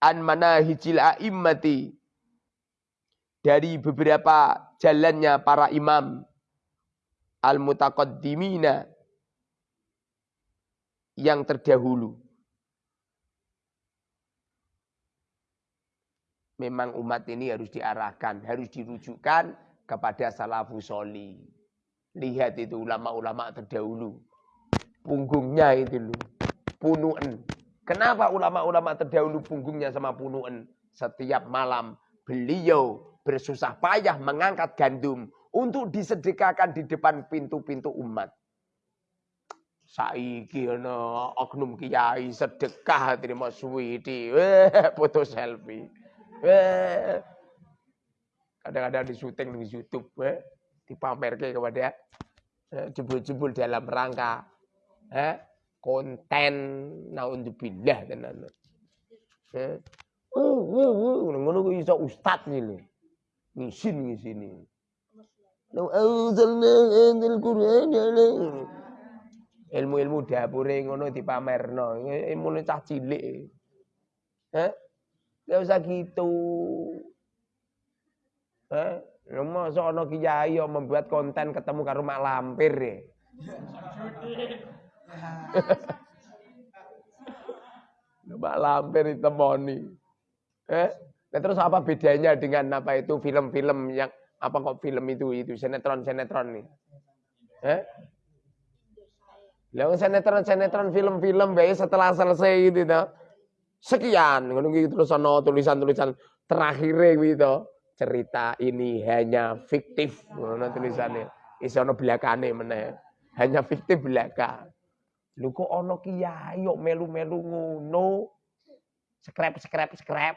an manahijil a'immati dari beberapa jalannya para imam al-mutaqaddimina yang terdahulu. Memang umat ini harus diarahkan, harus dirujukkan kepada salafus soli. Lihat itu ulama-ulama terdahulu. Punggungnya itu loh. Punuen. Kenapa ulama-ulama terdahulu punggungnya sama punuen? Setiap malam beliau bersusah payah mengangkat gandum untuk disedekahkan di depan pintu-pintu umat. Saiki ana oknum kiai sedekah terima suwiti, eh foto selfie. Eh kadang-kadang di syuting di YouTube, eh dipamerke kepada eh, jebul-jebul dalam rangka eh konten naudzubillah tenan. Eh, uh, uh, uh, ngono ku iso ustaz ngene ngisin ngisini. Law anzalna hadzal Qur'an ala ilmu-ilmu dapure ngono dipamerno. Ilmu cah cilik. Hah? Gak usah gitu. Masa ana kiai yang membuat konten ketemu karo mak lampir ya. mak lampir ditemoni. Eh? Nah, terus apa bedanya dengan apa itu film-film yang apa kok film itu itu sinetron-sinetron nih? Eh? Lah sinetron-sinetron film-film baik setelah selesai gitu. Sekian ngono gitu terus ana tulisan-tulisan terakhir gitu. Cerita ini hanya fiktif ngono tulisannya. Iso ana belakane meneh. Hanya fiktif belaka. Lu kok ana kiai kok melu-melu ngono. Skrep skrep skrep.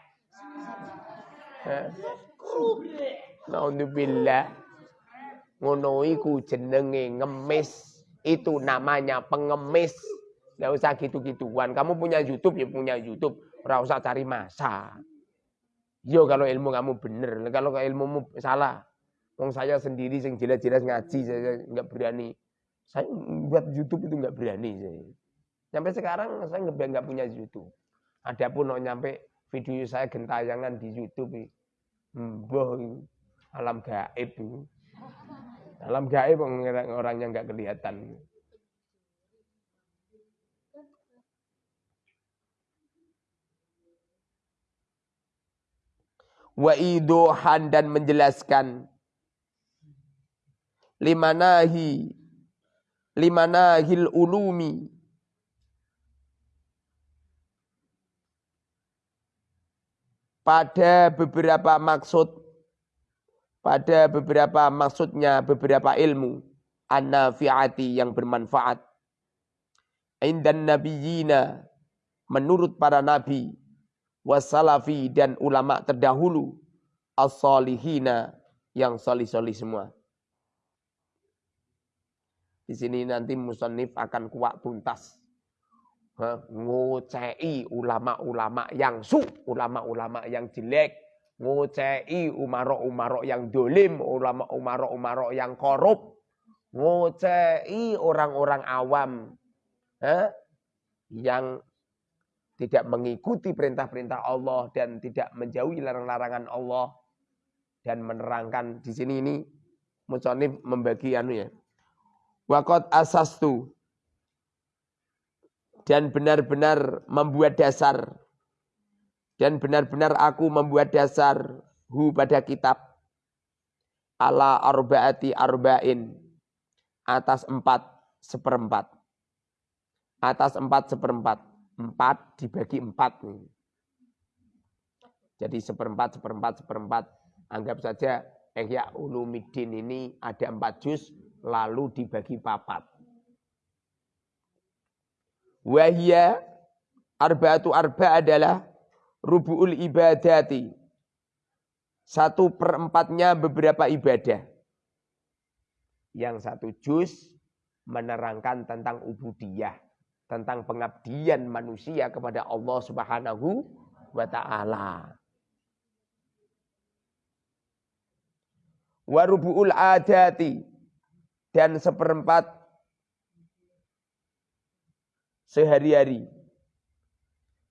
Naudzubillah. Ngono iku jenenge ngemis. Itu namanya pengemis. Gak usah gitu-gituan. Kamu punya YouTube ya punya YouTube. Ora usah cari masa. Yo kalau ilmu kamu bener, kalau ilmumu salah. Wong saya sendiri sing jelas-jelas ngaji saya nggak berani. Saya buat YouTube itu nggak berani saya. Sampai sekarang saya nggak punya YouTube. Adapun mau nyampe video saya gentayangan di YouTube. Mbah alam gaib. Alam gaib orang yang nggak kelihatan. Wa idohan dan menjelaskan. Limanahi limanahil ulumi. Pada beberapa maksud pada beberapa maksudnya beberapa ilmu an-nafi'ati yang bermanfaat. Indan nabiyina menurut para nabi wasalafi dan ulama terdahulu as-salihina yang solih-solih semua. Di sini nanti musonif akan kuat tuntas. Ngocei ulama-ulama yang su, ulama-ulama yang jelek, ngocei umarok-umarok yang dolim, ulama-umarok-umarok yang korup, ngocei orang-orang awam eh, yang tidak mengikuti perintah-perintah Allah dan tidak menjauhi larang-larangan Allah dan menerangkan di sini ini Musonif membagi anu ya. Wakot asastu dan benar-benar membuat dasar dan benar-benar aku membuat dasar hu pada kitab ala arbaati arba'in atas empat seperempat. Atas empat seperempat. Empat dibagi empat. Jadi seperempat, seperempat, seperempat. Anggap saja Ihya Ulumuddin ini ada empat juz lalu dibagi papat. Wahia arba'atu arba adalah rubu'ul ibadati. Satu perempatnya beberapa ibadah. Yang satu juz menerangkan tentang ubudiyah. Tentang pengabdian manusia kepada Allah subhanahu wa ta'ala. Warubu'ul adati. Dan seperempat sehari-hari.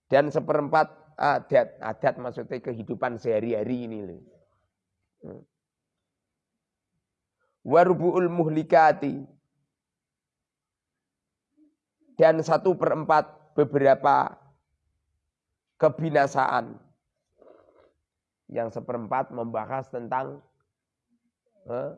Dan seperempat adat. Adat maksudnya kehidupan sehari-hari ini loh. Hmm. Warubu'ul muhlikati. Dan satu perempat beberapa kebinasaan. Yang seperempat membahas tentang eh,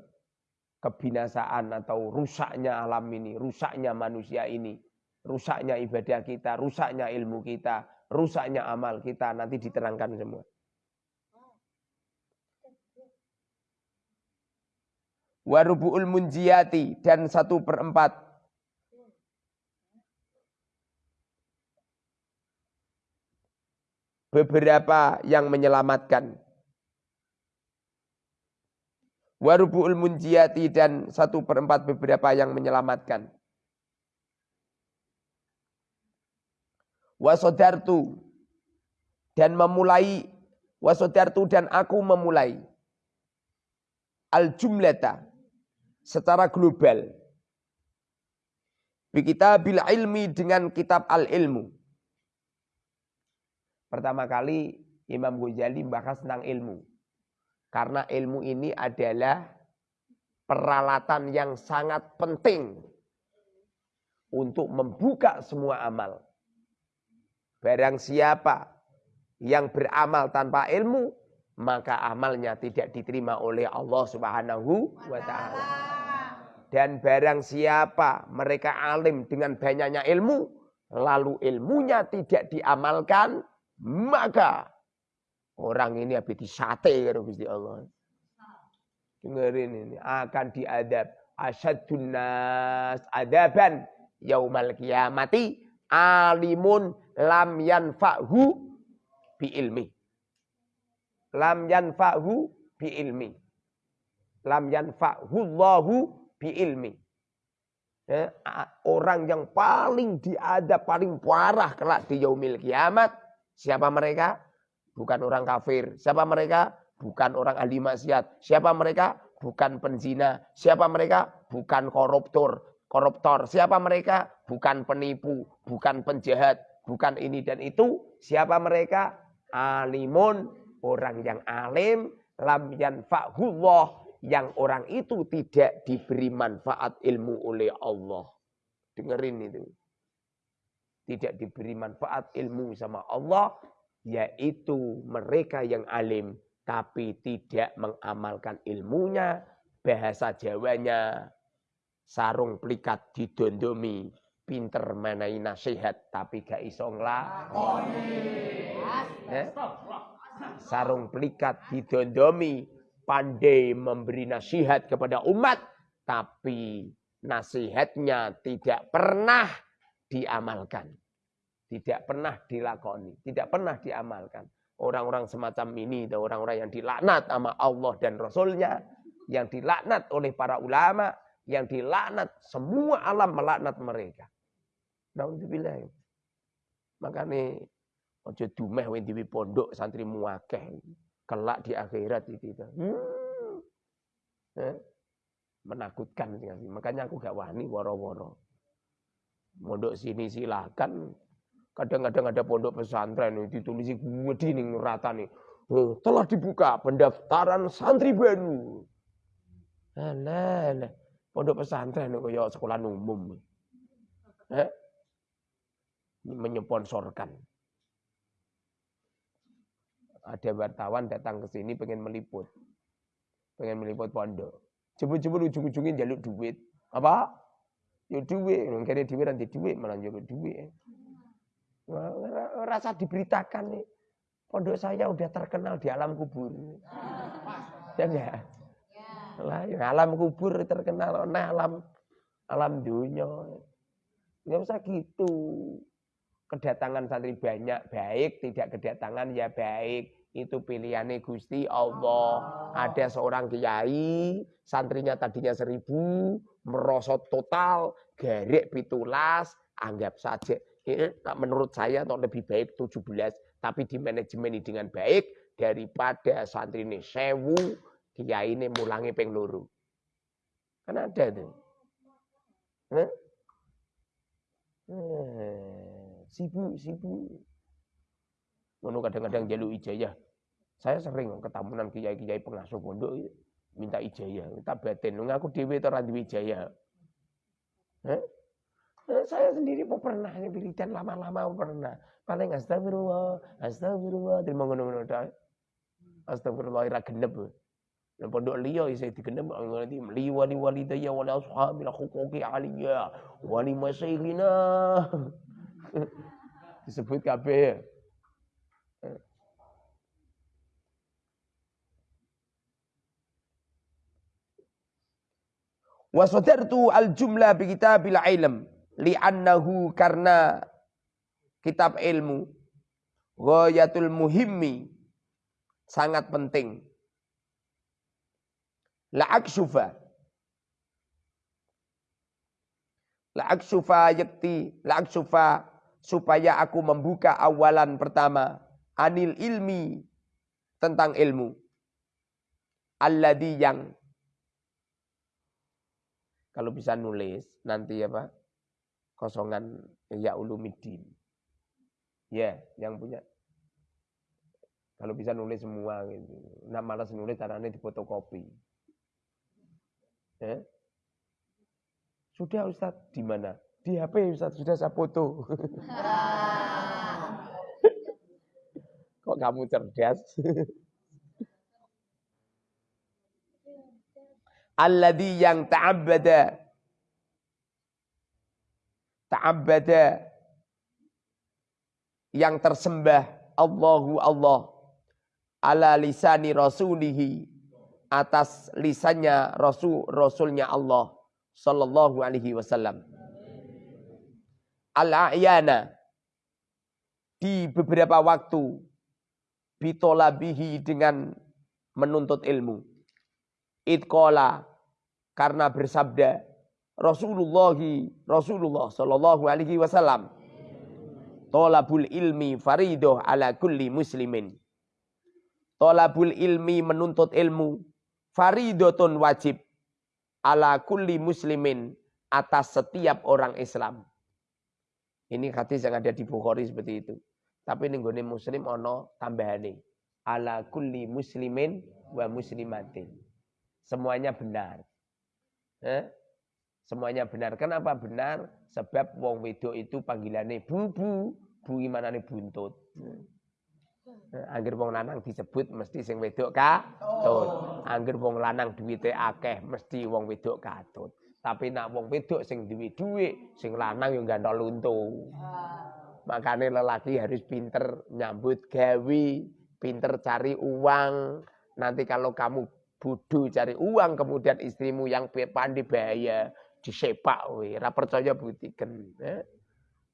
kebinasaan atau rusaknya alam ini, rusaknya manusia ini, rusaknya ibadah kita, rusaknya ilmu kita, rusaknya amal kita nanti diterangkan semua. Warubu'ul munjiyati dan satu perempat beberapa yang menyelamatkan. Warubu'ul munjiyati dan satu perempat beberapa yang menyelamatkan. wasodartu dan memulai wasodartu dan aku memulai al jumlata secara global kita bil ilmi dengan kitab al ilmu pertama kali Imam Ghazali membahas tentang ilmu karena ilmu ini adalah peralatan yang sangat penting untuk membuka semua amal Barang siapa yang beramal tanpa ilmu, maka amalnya tidak diterima oleh Allah Subhanahu wa taala. Dan barang siapa mereka alim dengan banyaknya ilmu, lalu ilmunya tidak diamalkan, maka orang ini habis disate karo Gusti Allah. Dengerin ini akan diadab asyadun nas adaban yaumal kiamati alimun lam yanfa'hu bi ilmi. Lam yanfa'hu bi ilmi. Lam yanfa'hu Allahu bi ilmi. Ya, orang yang paling diadab, paling parah kelak di yaumil kiamat. Siapa mereka? Bukan orang kafir. Siapa mereka? Bukan orang ahli maksiat. Siapa mereka? Bukan penzina. Siapa mereka? Bukan koruptor. Koruptor. Siapa mereka? Bukan penipu. Bukan penjahat bukan ini dan itu. Siapa mereka? Alimun, orang yang alim, lam yanfa'hullah yang orang itu tidak diberi manfaat ilmu oleh Allah. Dengerin itu. Tidak diberi manfaat ilmu sama Allah, yaitu mereka yang alim tapi tidak mengamalkan ilmunya, bahasa Jawanya sarung plikat didondomi, pinter menai nasihat tapi gak iso nglakoni. Eh? Sarung plikat didondomi, pandai memberi nasihat kepada umat, tapi nasihatnya tidak pernah diamalkan. Tidak pernah dilakoni, tidak pernah diamalkan. Orang-orang semacam ini, orang-orang yang dilaknat sama Allah dan Rasulnya, yang dilaknat oleh para ulama, yang dilaknat, semua alam melaknat mereka. Nauzubillah. Makanya ojo dumeh diwi pondok santri muakeh. Kelak di akhirat itu. Hmm. Eh? Menakutkan Makanya aku gak wani woro-woro. Pondok sini silakan. Kadang-kadang ada pondok pesantren itu ditulis nih rata nih. Oh, telah dibuka pendaftaran santri baru. Alah, pondok pesantren kaya sekolah umum. Eh? Menyponsorkan ada wartawan datang ke sini pengen meliput. Pengen meliput pondok. Jebul-jebul ujung-ujungnya jaluk duit. Apa? Ya duit. Kayaknya duit nanti duit malah jaluk duit. Rasa diberitakan nih. Pondok saya udah terkenal di alam kubur. Ya enggak? Lah, ya, alam kubur terkenal. Nah, alam alam dunia. Enggak usah gitu. Kedatangan santri banyak baik, tidak kedatangan ya baik itu pilihannya Gusti Allah. Ada seorang kiai, santrinya tadinya seribu, merosot total, garek pitulas, anggap saja. Ini menurut saya lebih baik 17, tapi di manajemen dengan baik daripada santri ini sewu, kiai ini mulangi peng luru. Kan ada tuh. Huh? Eh, sibuk, sibuk. Ngono kadang-kadang jaluk ijazah. Saya sering ketamunan kiai-kiai pengasuh pondok minta ijazah, minta batin. Ngaku dhewe to ra duwe ijazah. Eh? saya sendiri mau pernah wiridan lama-lama pernah. Paling astagfirullah, astagfirullah, terima ngono-ngono tok. Astagfirullah ira genep. Nang pondok liya isih digenep ngerti li wali walidayya wal ashabil huquqi aliyya wali masyaykhina. Disebut kabeh. Wasodartu al jumlah bi kitabil ilm li'annahu karena kitab ilmu ghayatul muhimmi sangat penting. La'aksufa La'aksufa yakti La'aksufa supaya aku membuka awalan pertama. Anil ilmi. Tentang ilmu. Alladhi yang kalau bisa nulis nanti apa? Kosongan ya ulumidin. Ya, yang punya. Kalau bisa nulis semua gitu. Nah malas nulis caranya fotokopi. Ya. Sudah Ustaz, di mana? Di HP Ustaz, sudah saya foto. Kok kamu cerdas? alladhi yang ta'abbada ta'abbada yang tersembah. Allahu Allah. ala lisani rasulihi. atas lisannya rasul rasulnya Allah. Sallallahu alaihi wasallam. Al-ayana. di beberapa waktu. bitolabihi dengan menuntut ilmu. Itqala karena bersabda Rasulullah Rasulullah sallallahu alaihi wasallam Tolabul ilmi faridoh ala kulli muslimin. Tolabul ilmi menuntut ilmu faridotun wajib ala kulli muslimin atas setiap orang Islam. Ini hadis yang ada di Bukhari seperti itu. Tapi ini muslim ono tambahan Ala kulli muslimin wa muslimatin semuanya benar. Eh? Semuanya benar. Kenapa benar? Sebab wong wedok itu panggilannya bubu, bu nih buntut. Angger wong lanang disebut mesti sing wedok katut. Angger wong lanang duwite akeh mesti wong wedok katut. Tapi nak wong wedok sing duwe duit, sing lanang yo gandol luntu. Makanya lelaki harus pinter nyambut gawi, pinter cari uang. Nanti kalau kamu bodoh cari uang, kemudian istrimu yang pandai bahaya, disepak, we. Ra percaya buktikan. Eh?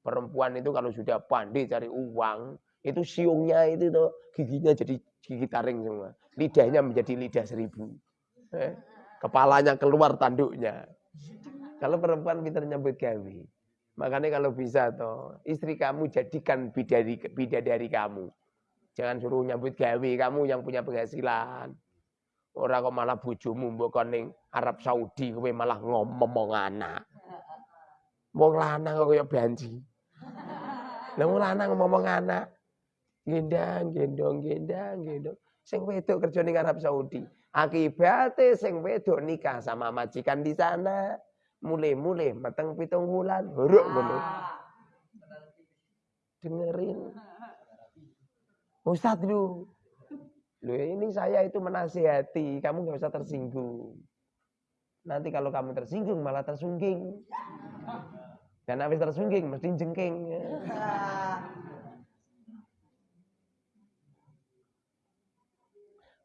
Perempuan itu kalau sudah pandai cari uang, itu siungnya itu tuh giginya jadi gigi taring semua. Lidahnya menjadi lidah seribu. Eh? Kepalanya keluar tanduknya. Kalau perempuan pintar nyambut gawe. Makanya kalau bisa toh, istri kamu jadikan bidadari, bidadari kamu. Jangan suruh nyambut gawe kamu yang punya penghasilan. Orang kok malah bojomu mbok ning Arab Saudi kowe malah ngomong anak. Wong lanang kok kaya banji. Lah wong lanang ngomong anak. Gendang, gendong, gendang, gendong. Sing wedok kerja ning Arab Saudi. Akibatnya sing wedok nikah sama majikan di sana mulai-mulai mateng pitung bulan huruk ngono. Dengerin. Ustadz lu. Lu ini saya itu menasihati, kamu nggak usah tersinggung. Nanti kalau kamu tersinggung malah tersungging. Dan habis tersungging mesti jengking.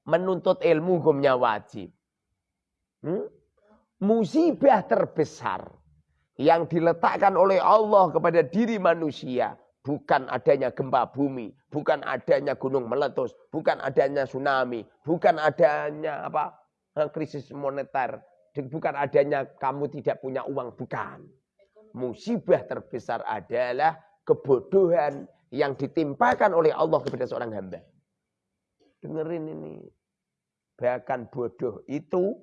Menuntut ilmu hukumnya wajib. Hmm? musibah terbesar yang diletakkan oleh Allah kepada diri manusia bukan adanya gempa bumi, bukan adanya gunung meletus, bukan adanya tsunami, bukan adanya apa eh, krisis moneter, bukan adanya kamu tidak punya uang, bukan. Musibah terbesar adalah kebodohan yang ditimpakan oleh Allah kepada seorang hamba. Dengerin ini. Bahkan bodoh itu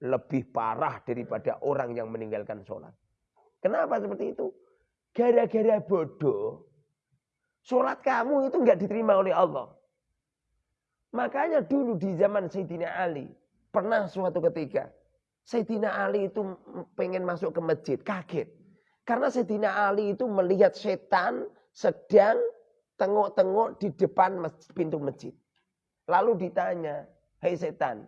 lebih parah daripada orang yang meninggalkan sholat. Kenapa seperti itu? Gara-gara bodoh, sholat kamu itu nggak diterima oleh Allah. Makanya dulu di zaman Sayyidina Ali, pernah suatu ketika, Sayyidina Ali itu pengen masuk ke masjid, kaget. Karena Sayyidina Ali itu melihat setan sedang tengok-tengok di depan pintu masjid. Lalu ditanya, Hei setan,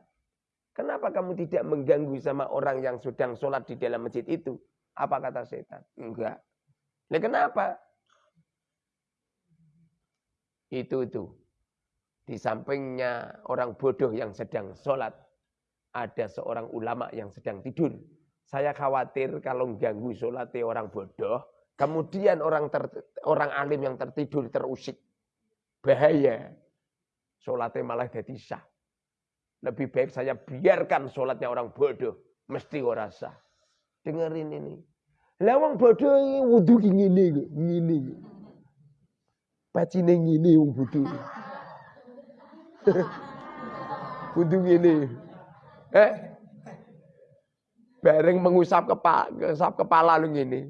Kenapa kamu tidak mengganggu sama orang yang sedang sholat di dalam masjid itu? Apa kata setan? Enggak. Nah kenapa? Itu itu. Di sampingnya orang bodoh yang sedang sholat. Ada seorang ulama yang sedang tidur. Saya khawatir kalau mengganggu sholatnya orang bodoh. Kemudian orang ter, orang alim yang tertidur terusik. Bahaya. Sholatnya malah jadi sah. Lebih baik saya biarkan sholatnya orang bodoh. Mesti ora sah. Dengerin ini. Lawang bodoh ini wudhu gini gini. Pacine gini wong bodoh. wudhu gini. Eh? Bareng mengusap kepala, mengusap kepala lu gini.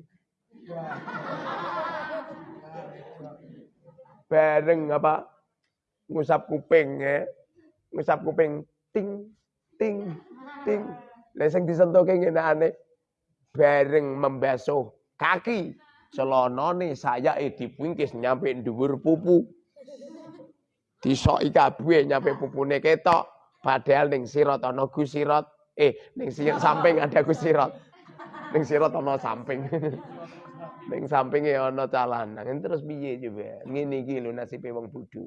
Bareng apa? Ngusap kuping ya. Ngusap kuping ting ting ting. Lah sing disentuhke ngene aneh bareng membasuh kaki celonone saya eh dipungkis nyampe dhuwur pupu. Disoki kabeh nyampe pupune ketok. Padahal ning sirot ana gusirot. Eh, ning samping ada gusirot. Ning sirot ana samping. ning sampinge ana calanang. Terus piye coba? Ngene iki lho nasibe wong bodho.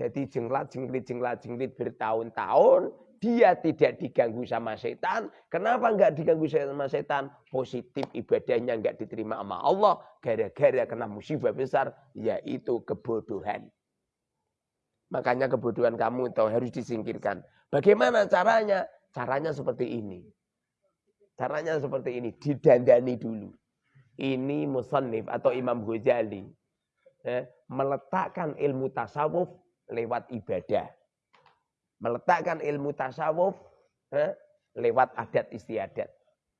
Jadi jenglat, jenglit, jenglat, jenglit bertahun-tahun. Dia tidak diganggu sama setan. Kenapa enggak diganggu sama setan? Positif ibadahnya enggak diterima sama Allah. Gara-gara kena musibah besar. Yaitu kebodohan. Makanya kebodohan kamu itu harus disingkirkan. Bagaimana caranya? Caranya seperti ini. Caranya seperti ini. Didandani dulu. Ini musannif atau Imam Ghazali. Eh, meletakkan ilmu tasawuf lewat ibadah. Meletakkan ilmu tasawuf eh, lewat adat istiadat.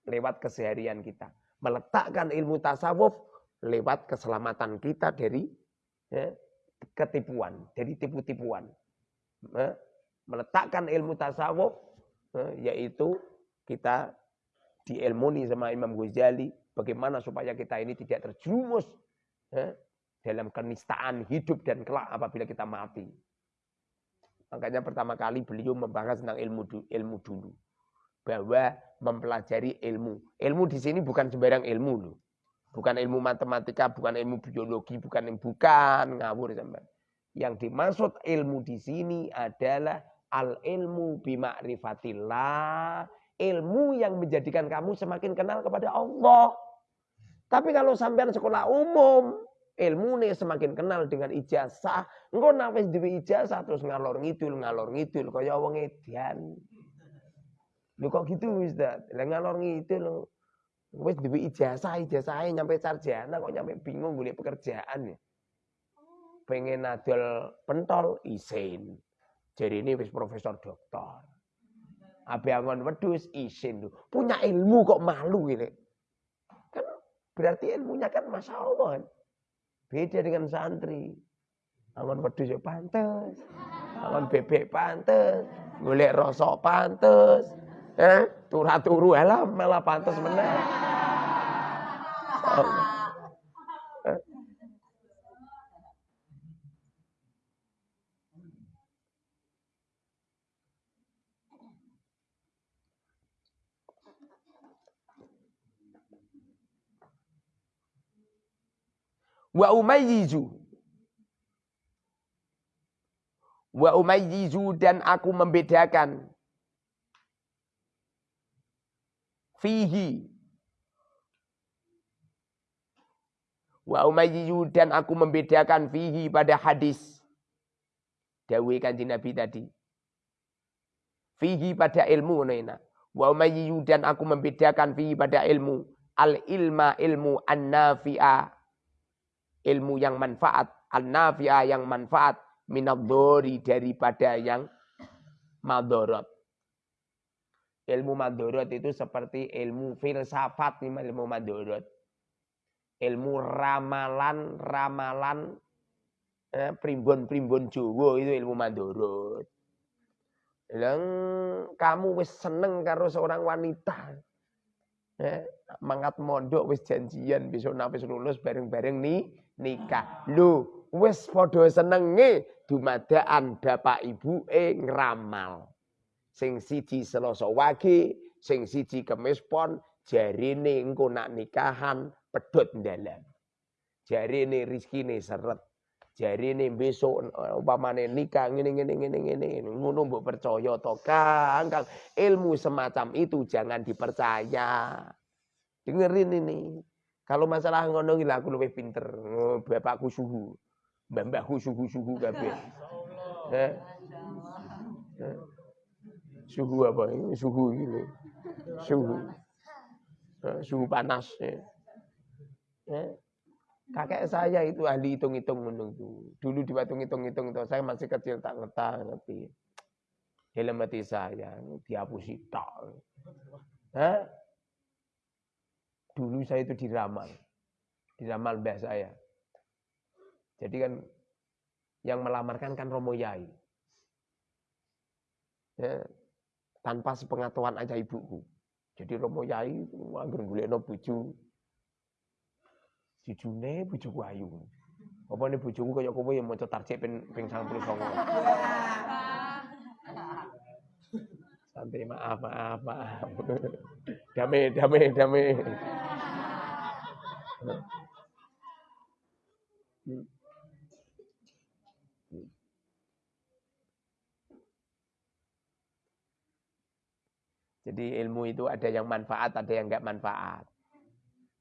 Lewat keseharian kita. Meletakkan ilmu tasawuf lewat keselamatan kita dari eh, ketipuan. Dari tipu-tipuan. Eh, Meletakkan ilmu tasawuf eh, yaitu kita diilmuni sama Imam Ghazali bagaimana supaya kita ini tidak terjerumus eh, dalam kenistaan hidup dan kelak apabila kita mati. Makanya pertama kali beliau membahas tentang ilmu ilmu dulu. Bahwa mempelajari ilmu. Ilmu di sini bukan sembarang ilmu loh. Bukan ilmu matematika, bukan ilmu biologi, bukan bukan ngawur sampai. Yang dimaksud ilmu di sini adalah al ilmu bima'rifatillah, ilmu yang menjadikan kamu semakin kenal kepada Allah. Tapi kalau sampai sekolah umum, ilmu nih semakin kenal dengan ijazah. Engkau nafis di ijazah terus ngalor ngidul, ngalor ngidul. Kaya wong edian. Lu kok gitu Ustaz? Lah ngalor ngidul. Wis duwe ijazah, ijazah nyampe sarjana kok nyampe bingung golek pekerjaan ya. Pengen adol pentol isin. Jadi ini wis profesor doktor. Abi angon wedus isin tuh. Punya ilmu kok malu gitu. Kan berarti ilmunya kan Masya Allah kan. Beda dengan santri. Angon wedus ya pantes. Angon bebek pantes. Golek rosok pantes. Eh, turah turu lah malah pantas menang. Wa umayyizu Wa umayyizu dan aku membedakan. Fihi. Wa umayyiyu dan aku membedakan fihi pada hadis. Dawe kanji Nabi tadi. Fihi pada ilmu nena. Wa umayyiyu dan aku membedakan fihi pada ilmu. Al ilma ilmu an nafi'a ilmu yang manfaat an nafi'a yang manfaat minadhori daripada yang madorot Ilmu madorot itu seperti ilmu filsafat ilmu madorot. Ilmu ramalan-ramalan eh, primbon-primbon Jawa itu ilmu madorot. Lang kamu wis seneng karo seorang wanita. Eh, mangat mondok wis janjian besok wis lulus bareng-bareng nih nikah. Lu wis padha senenge dumadaan bapak e ngramal. Sing siji Selasa Wage, sing siji Kemis Pon, jarine engko nak nikahan pedot dalam. Jarine rezekine seret. Jarine besok umpamane nikah ngene ngene ngene ngene ngono mbok percaya to Kang. Kang ilmu semacam itu jangan dipercaya. Dengerin ini. Kalau masalah ngono gila aku lebih pinter. Oh, bapakku suhu. Mbah-mbahku suhu-suhu kabeh. Eh? Eh? Suhu apa ini? Suhu ini. Suhu. Eh, suhu panas. Ya. Ya. Kakek saya itu ahli hitung-hitung menunggu. Dulu di batu hitung-hitung itu saya masih kecil tak ngerti ngerti. Dalam hati saya dihapusi tak. Hah? Dulu saya itu diramal. Diramal mbah saya. Jadi kan yang melamarkan kan Romo Yai. Ya, tanpa sepengetahuan aja ibuku. Jadi Romo Yai anggar golekno bojo. Jujune bojoku ayu. Apa nih bojoku kaya kowe yang maca tarjik ping ping 99. Santai maaf maaf maaf. Damai damai damai. Jadi ilmu itu ada yang manfaat, ada yang enggak manfaat.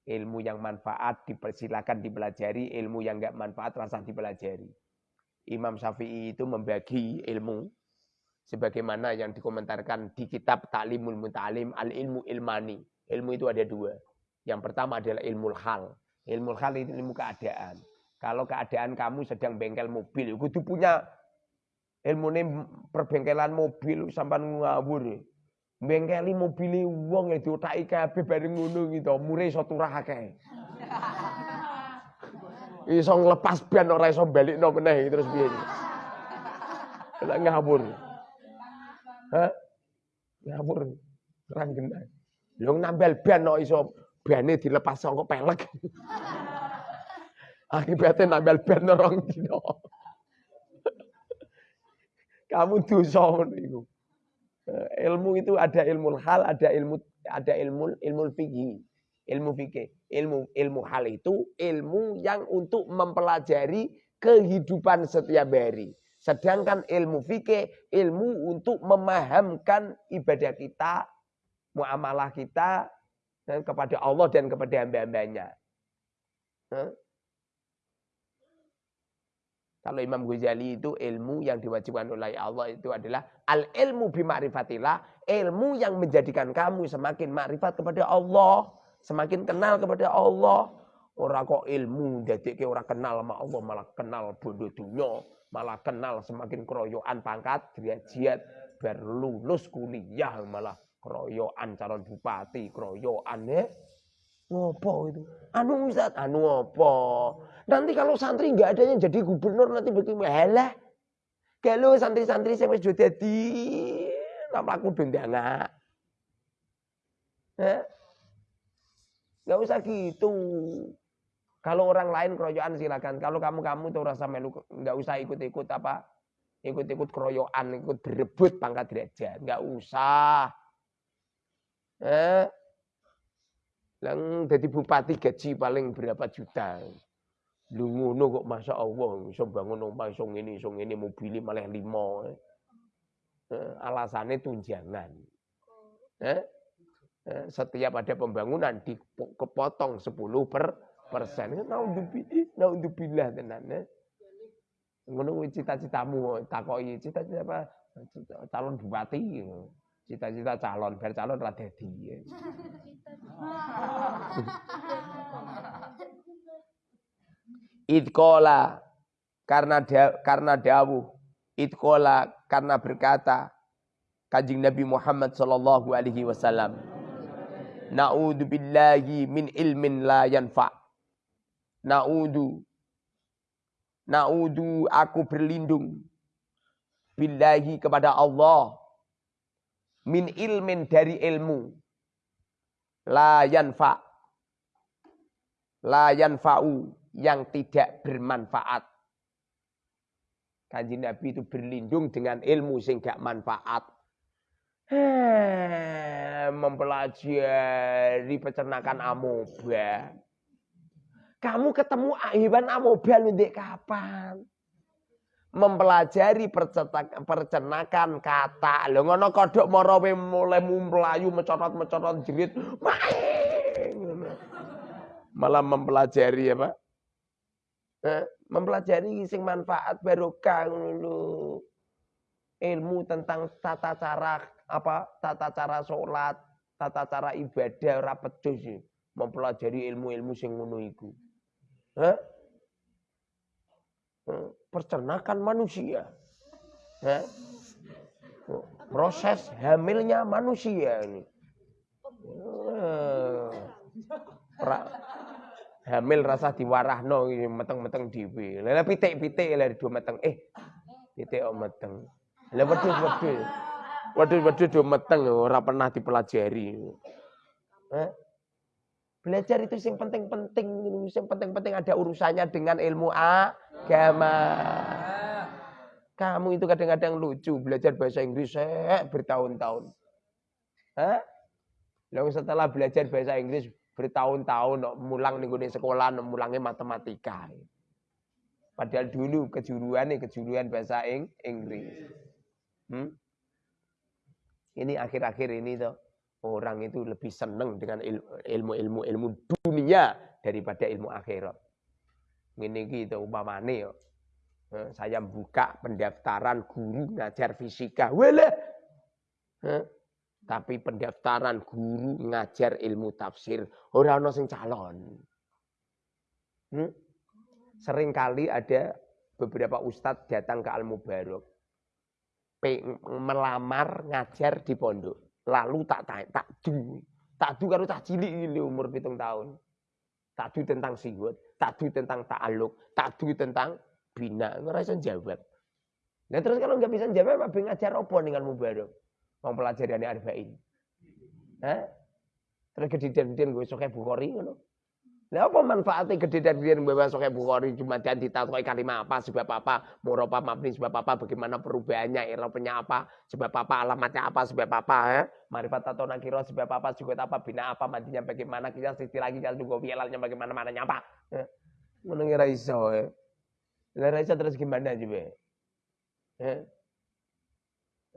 Ilmu yang manfaat dipersilakan dipelajari, ilmu yang enggak manfaat rasa dipelajari. Imam Syafi'i itu membagi ilmu sebagaimana yang dikomentarkan di kitab Ta'limul Muta'alim Al-Ilmu Ilmani. Ilmu itu ada dua. Yang pertama adalah ilmu hal. Ilmu hal itu ilmu keadaan. Kalau keadaan kamu sedang bengkel mobil, itu punya ilmu ini perbengkelan mobil sampai ngawur. Bengkeli mobile wong e diotaki kabeh bareng ngono gitu, mure iso turah akeh. Iso nglepas ban ora iso balikno meneh terus piye. Lah ngawur. Hah? Ngawur. Terang genah. Lho nambel ban kok iso bane dilepas kok pelek. Akibatnya nambel ban orang dino. Kamu dosa ngono. Eh, ilmu itu ada ilmu hal, ada ilmu ada ilmu ilmu fikih. Ilmu fikih, ilmu ilmu hal itu ilmu yang untuk mempelajari kehidupan setiap hari. Sedangkan ilmu fikih, ilmu untuk memahamkan ibadah kita, muamalah kita dan kepada Allah dan kepada hamba-hambanya. Kalau Imam Ghazali itu ilmu yang diwajibkan oleh Allah itu adalah al ilmu bima'rifatillah, ilmu yang menjadikan kamu semakin makrifat kepada Allah, semakin kenal kepada Allah. Orang kok ilmu ke orang kenal sama Allah malah kenal bodoh dunia, malah kenal semakin keroyokan pangkat derajat berlulus kuliah malah keroyokan calon bupati, keroyokan ya. Ngopo itu? Anu Ustaz, anu apa? Nanti kalau santri nggak ada yang jadi gubernur nanti bagaimana? Halah. Kalau santri-santri saya wis jadi nama aku nggak. Eh? Gak usah gitu. Kalau orang lain keroyokan silakan. Kalau kamu-kamu tuh rasa melu nggak usah ikut-ikut apa? Ikut-ikut keroyokan, ikut berebut pangkat derajat. Nggak usah. Eh? Lang jadi bupati gaji paling berapa juta. Lu ngono kok Masya Allah, iso bangun omah iso ngene iso ngene mobil malah limo. Eh, alasannya tunjangan. Eh? Eh, setiap ada pembangunan dipotong 10 per persen. Naudzubillah, naudzubillah tenan. Eh? Ngono cita-citamu takoki cita-cita apa? Calon bupati. Cita-cita calon, biar calon ra dadi. Idkola karena da, karena dawuh. Idkola karena berkata Kanjeng Nabi Muhammad sallallahu alaihi wasallam. Na'udzu billahi min ilmin la yanfa. Na'udzu Na'udzu aku berlindung billahi kepada Allah min ilmin dari ilmu la yanfa la yanfa'u yang tidak bermanfaat. Kanji Nabi itu berlindung dengan ilmu sing gak manfaat. mempelajari peternakan amoeba. Kamu ketemu hewan amoeba nanti kapan? Mempelajari percenakan kata. Lho ngono kodok marawe mulai melayu mecorot-mecorot jerit. Malah mempelajari apa? Eh, mempelajari sing manfaat barokah dulu ilmu tentang tata cara apa tata cara sholat tata cara ibadah ora sih mempelajari ilmu-ilmu sing ngono eh? percernakan manusia eh? proses hamilnya manusia ini eh, hamil rasa diwarahno meteng-meteng dhewe. Lah pitik-pitik lah dua meteng. Eh, pitik kok meteng. Lah wedhus-wedhus. Wedhus-wedhus do meteng ora pernah dipelajari. Eh? Belajar itu yang penting-penting, yang penting-penting ada urusannya dengan ilmu agama. Kamu itu kadang-kadang lucu belajar bahasa Inggris eh, bertahun-tahun. Hah? Lalu setelah belajar bahasa Inggris bertahun-tahun mulang nih sekolah mulangnya matematika. Padahal dulu kejuruan nih kejuruan bahasa Inggris. Hmm? Ini akhir-akhir ini tuh orang itu lebih seneng dengan ilmu-ilmu ilmu dunia daripada ilmu akhirat. Ini gitu umpamane yo. Saya buka pendaftaran guru ngajar fisika. Wele. Tapi pendaftaran guru ngajar ilmu tafsir orang ono sing calon. Hmm? Sering kali ada beberapa ustadz datang ke Al Mubarok melamar ngajar di pondok. Lalu tak tak tak du, tak du karo tak cilik ini umur pitung tahun. Tak du tentang siwet, tak du tentang ta'aluk, tak du tentang bina. Ngerasa jawab. Nah terus kalau nggak bisa jawab, apa ngajar apa dengan Mubarok? Mempelajari arba'in. Hah? Terus gedhe-gedhen gue sokai Bukhari ngono. Lah apa manfaatnya gede dan dia membawa sokai Bukhari cuma dan ditatkoi kalimat apa sebab apa muropa mabni sebab apa bagaimana perubahannya irofnya apa sebab apa alamatnya apa sebab apa ya marifat atau nakiro sebab apa juga apa bina apa mandinya bagaimana kita sisi lagi jalan juga bialalnya bagaimana mananya apa ya. mendengar iso ya lah iso terus gimana juga ya.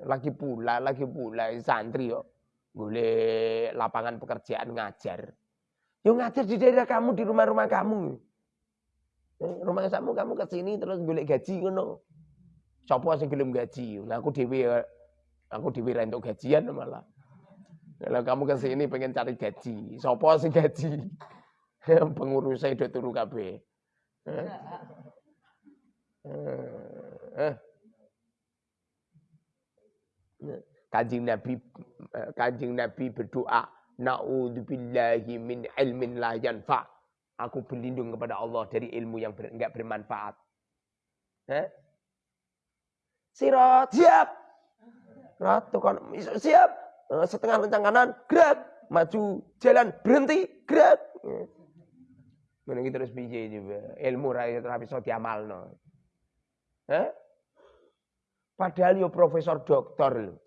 lagi pula lagi pula santri yo boleh lapangan pekerjaan ngajar Yo ngajar di daerah kamu, di rumah-rumah kamu. Eh, rumah kamu kamu ke sini terus golek gaji ngono. Sopo sing gelem gaji? Nah aku dhewe aku dhewe ra gajian malah. Kalau kamu ke sini pengen cari gaji, sopo sing gaji? Pengurusnya udah turu kabeh. Eh? Eh. Kanjeng Nabi Kanjeng Nabi berdoa Na'udzubillahi min ilmin la yanfa. Aku berlindung kepada Allah dari ilmu yang ber, enggak bermanfaat. Eh? Sirat, siap. Ratu kan siap. Eh, setengah lencang kanan, gerak. Maju, jalan, berhenti, gerak. Menunggu terus biji juga. Ilmu rakyat tapi so diamal no. Eh? Padahal yo profesor doktor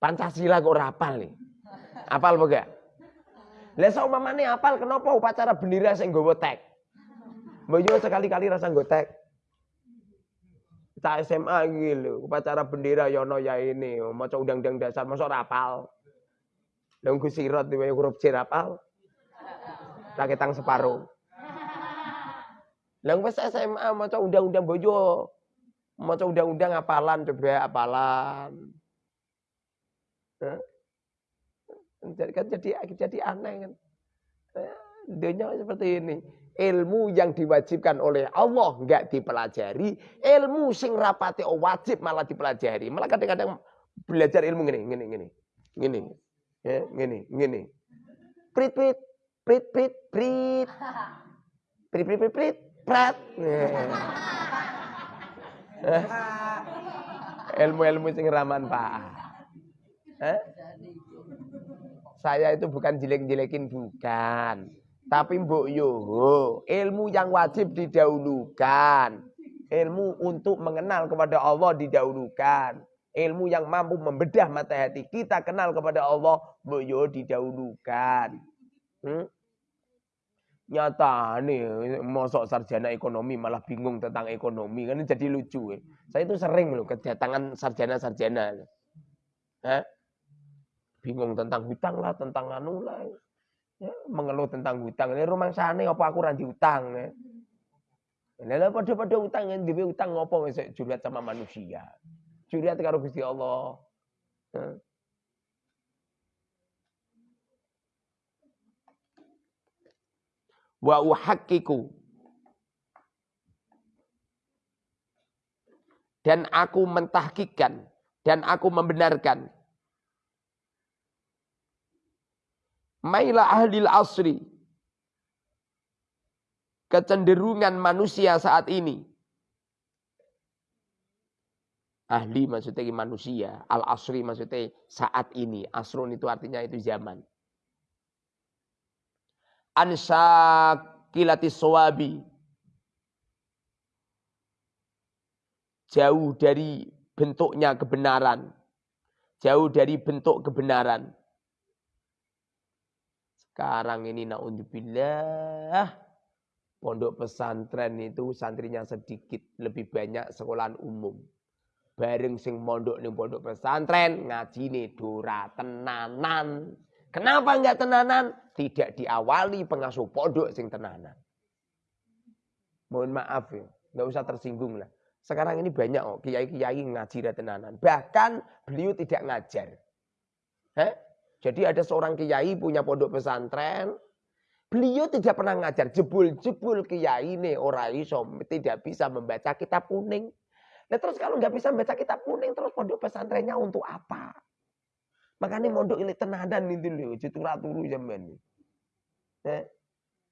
Pancasila kok rapal nih. Apal apa lah saumpamane apal kenapa upacara bendera sing nggawa tek? Mbok sekali-kali rasa nggo tek. SMA iki upacara bendera ya ono ya ini, maca undang-undang dasar masa ora apal. Lah Gus Sirot dhewe huruf C apal. Raketang separuh. Lah wis SMA maca undang-undang bojo. Maca undang-undang apalan coba apalan. Jadi kan jadi jadi aneh kan. Eh, dunia seperti ini. Ilmu yang diwajibkan oleh Allah nggak dipelajari, ilmu sing rapati wajib malah dipelajari. Malah kadang-kadang belajar ilmu gini, gini, gini, gini, ya, gini, gini. Prit, prit, prit, prit, prit, prit, prit, prit, prit, prat. Ilmu-ilmu sing raman pak. Eh? Saya itu bukan jelek-jelekin bukan. Tapi mbok yo ilmu yang wajib didahulukan. Ilmu untuk mengenal kepada Allah didahulukan. Ilmu yang mampu membedah mata hati kita kenal kepada Allah, mbok yo didahulukan. Hmm? Nyata nih, mosok sarjana ekonomi malah bingung tentang ekonomi kan jadi lucu. Ya. Saya itu sering loh kedatangan sarjana-sarjana. Bingung tentang hutang lah, tentang anu lah. Ya, mengeluh tentang hutang. Ini rumah sana apa aku ranti hutang ya. Lalu pada-pada hutang yang diwe hutang ngopo wis sama manusia. Juriat karo Gusti Allah. Ya. Wa uhakkiku dan aku mentahkikan dan aku membenarkan Maila ahli asri. Kecenderungan manusia saat ini. Ahli maksudnya manusia. Al-asri maksudnya saat ini. Asrun itu artinya itu zaman. Ansakilati sawabi. Jauh dari bentuknya kebenaran. Jauh dari bentuk kebenaran. Sekarang ini naudzubillah pondok pesantren itu santrinya sedikit, lebih banyak sekolahan umum. Bareng sing mondok ning pondok pesantren ngaji nih dora tenanan. Kenapa enggak tenanan? Tidak diawali pengasuh pondok sing tenanan. Mohon maaf ya, nggak usah tersinggung lah. Sekarang ini banyak kok kiai-kiai ngaji tenanan. Bahkan beliau tidak ngajar. Hah? Jadi ada seorang kiai punya pondok pesantren. Beliau tidak pernah ngajar. Jebul-jebul kiai ini orang iso tidak bisa membaca kitab kuning. Nah terus kalau nggak bisa membaca kitab kuning, terus pondok pesantrennya untuk apa? Makanya mondok ini tenadan itu loh, turu zaman. Eh,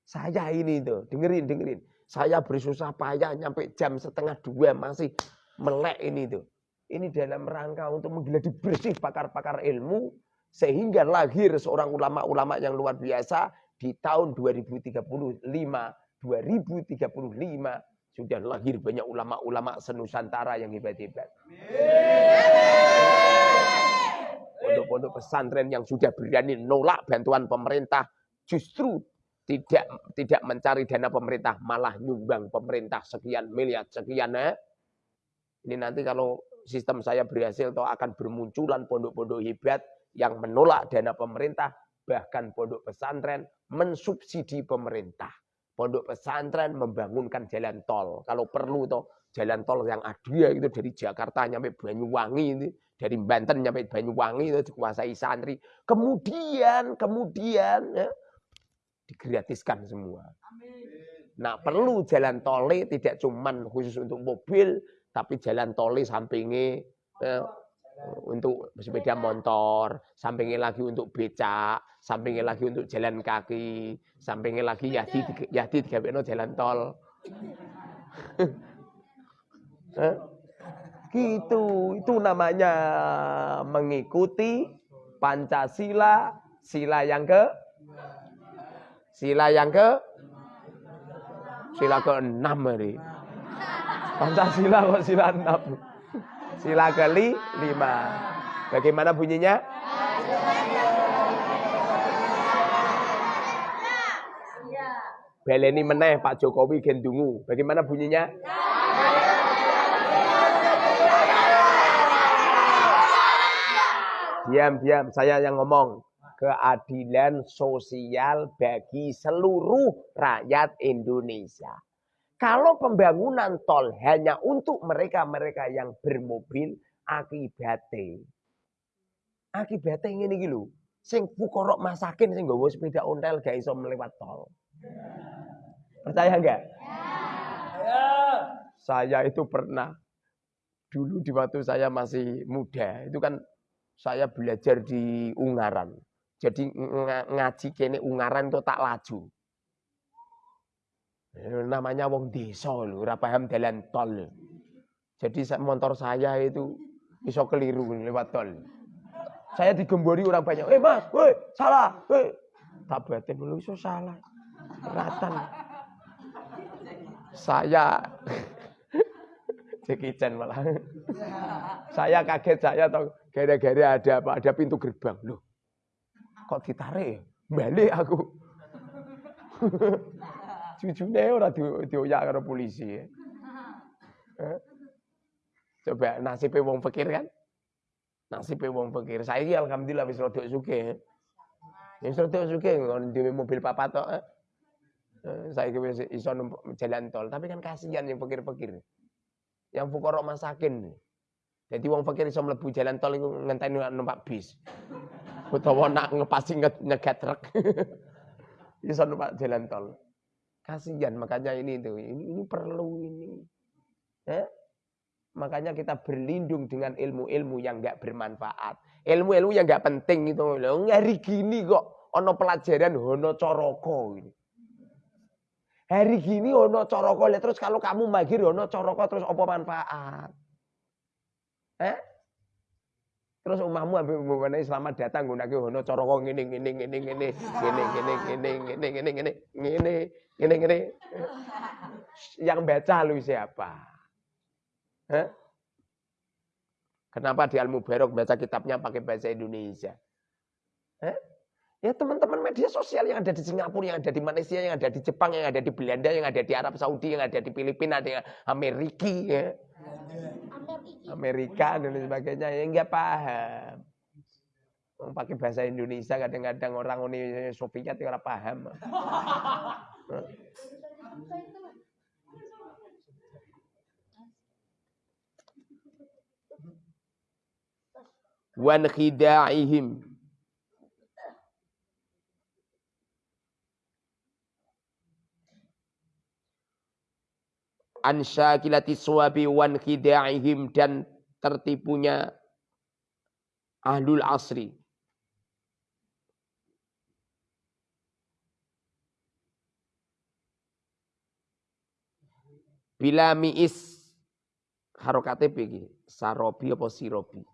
saya ini tuh, dengerin, dengerin. Saya bersusah payah nyampe jam setengah dua masih melek ini tuh. ini dalam rangka untuk menggeladi bersih pakar-pakar ilmu sehingga lahir seorang ulama-ulama yang luar biasa di tahun 2035 2035 sudah lahir banyak ulama-ulama senusantara yang hebat-hebat. Pondok-pondok pesantren yang sudah berani nolak bantuan pemerintah justru tidak tidak mencari dana pemerintah malah nyumbang pemerintah sekian miliar sekian eh. Ini nanti kalau sistem saya berhasil atau akan bermunculan pondok-pondok hebat yang menolak dana pemerintah, bahkan pondok pesantren mensubsidi pemerintah. Pondok pesantren membangunkan jalan tol. Kalau perlu toh jalan tol yang ada itu dari Jakarta nyampe Banyuwangi ini, dari Banten nyampe Banyuwangi itu dikuasai santri. Kemudian, kemudian ya, digratiskan semua. Nah perlu jalan tol tidak cuman khusus untuk mobil, tapi jalan toli sampingnya eh, untuk sepeda motor, sampingnya lagi untuk becak, sampingnya lagi untuk jalan kaki, sampingnya lagi yadi yadi no jalan tol. Gitu, itu namanya mengikuti Pancasila, sila yang ke sila yang ke sila ke enam hari. Pancasila kok sila 6. Sila kali 5. Bagaimana bunyinya? Beleni meneh Pak Jokowi gendungu. Bagaimana bunyinya? Diam, diam. Saya yang ngomong. Keadilan sosial bagi seluruh rakyat Indonesia. Kalau pembangunan tol hanya untuk mereka-mereka yang bermobil, akibatnya akibatnya ini gitu. Sing fukorok masakin sing nggawa sepeda ontel gak iso melewat tol. Percaya enggak? Ya. Saya itu pernah dulu di waktu saya masih muda, itu kan saya belajar di Ungaran. Jadi ngaji kene Ungaran itu tak laju. Eh, namanya wong desa lho, ora paham dalan tol. Jadi motor saya itu bisa keliru lewat tol. Saya digembori orang banyak. Eh mas, woi salah, woi. Tak batin dulu iso salah. Ratan. Saya Jackie Chan malah. saya kaget saya tahu gara-gara ada apa? Ada pintu gerbang. Loh, kok ditarik? Balik aku. Jujune ora dioyak karo polisi. Eh? Coba nasibnya wong fakir kan? Nasibnya wong fakir. Saya alhamdulillah wis rada sugih. Wis rada sugih ngon dhewe mobil papat tok. Eh? Saya wis iso jalan tol, tapi kan kasihan yang fakir-fakir. Yang fukarok masakin. Jadi wong fakir iso mlebu jalan tol iku ngenteni numpak bis. Utawa nak ngepasi nyegat truk. iso numpak jalan tol. Kasihan makanya ini itu ini, ini perlu ini. Eh? Makanya kita berlindung dengan ilmu-ilmu yang enggak bermanfaat. Ilmu-ilmu yang enggak penting itu. Loh, hari gini kok ono pelajaran ono coroko ini. Hari gini ono coroko terus kalau kamu magir ono coroko terus apa manfaat? Eh? Terus umahmu ambil mengenai selamat datang gunake ono coroko ngene ngene ngene ngene ngene ngene ngene ngene ngene ngene ngene ngene ngene yang baca lu siapa? Hah? Kenapa di Al Mubarok baca kitabnya pakai bahasa Indonesia? Hah? Ya teman-teman media sosial yang ada di Singapura, yang ada di Malaysia, yang ada di Jepang, yang ada di Belanda, yang ada di Arab Saudi, yang ada di Filipina, ada yang Amerika, ya. Amerika dan sebagainya yang nggak paham. Pakai bahasa Indonesia kadang-kadang orang Uni Soviet nggak paham. Wan khida'ihim an syakilati suwabi wan khida'ihim dan tertipunya ahlul asri. Bila mi'is harokate begini. sarobi apa sirobi.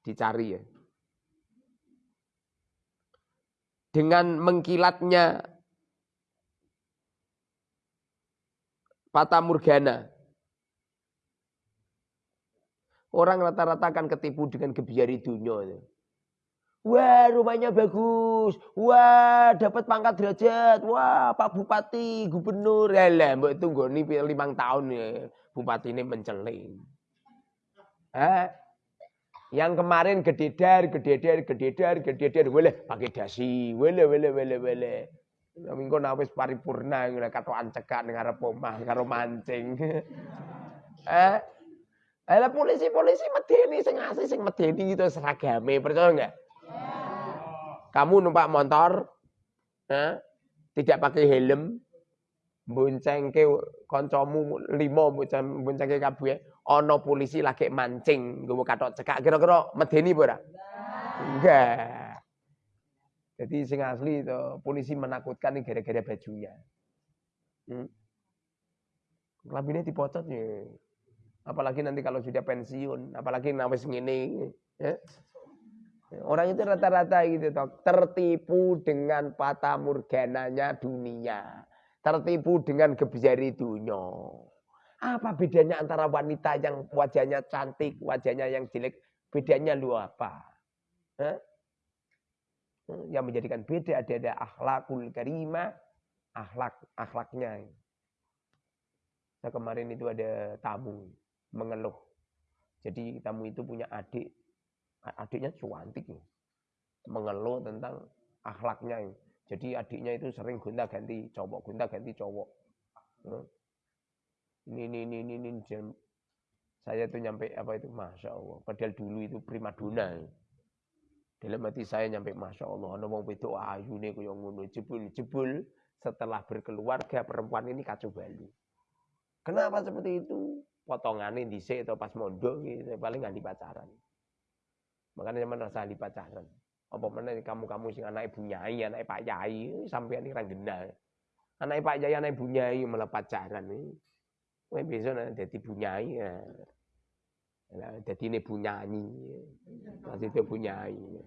Dicari ya. Dengan mengkilatnya Fata Morgana. Orang rata-rata akan ketipu dengan kebiari dunia. Wah rumahnya bagus. Wah dapat pangkat derajat. Wah Pak Bupati, Gubernur. Yalah mbak tunggu nih limang tahun ya. Bupati ini menceling. Eh? Yang kemarin gededar, gededar, gededar, gededar. Boleh pakai dasi. Boleh, boleh, boleh, boleh. Minggu nawis paripurna katokan cekak ning arep omah karo mancing. eh? Ala polisi-polisi medeni sing asli sing medeni itu seragame, percaya enggak? Kamu numpak motor, eh, tidak pakai helm, boncengke kancamu limo boncengke kabeh, ana polisi lagi mancing, nggawa katok cekak, kira-kira medeni apa ora? Enggak. Jadi sing asli itu polisi menakutkan ini gara-gara bajunya. Hmm. Kelabinnya dipocot ya. Apalagi nanti kalau sudah pensiun, apalagi nawes ngene. Ya. Orang itu rata-rata gitu tertipu dengan patah murgananya dunia. Tertipu dengan gebjari dunia. Apa bedanya antara wanita yang wajahnya cantik, wajahnya yang jelek, bedanya lu apa? Hah? Yang menjadikan beda ada ada akhlakul karimah, akhlak akhlaknya. Nah, kemarin itu ada tamu mengeluh. Jadi tamu itu punya adik, adiknya cuantik ya. Mengeluh tentang akhlaknya. Jadi adiknya itu sering gonta ganti cowok, gonta ganti cowok. Ini, ini, ini, ini, ini, saya tuh nyampe apa itu, masya Allah. Padahal dulu itu primadona. Dalam hati saya nyampe Masya Allah, wong itu ayu nih kaya ngono, jebul-jebul setelah berkeluarga perempuan ini kacau balu. Kenapa seperti itu? Potongannya dhisik atau pas mondok gitu, paling nggak pacaran. Makanya zaman rasa di pacaran. Apa mana kamu-kamu sing anak ibu nyai, anak Pak Yai, sampai ini genah. Anak Pak Yai, anak ibu nyai malah pacaran. Wah besok nanti ibu nyai. Ya. Jadi ini bunyanyi. Masih itu bunyanyi.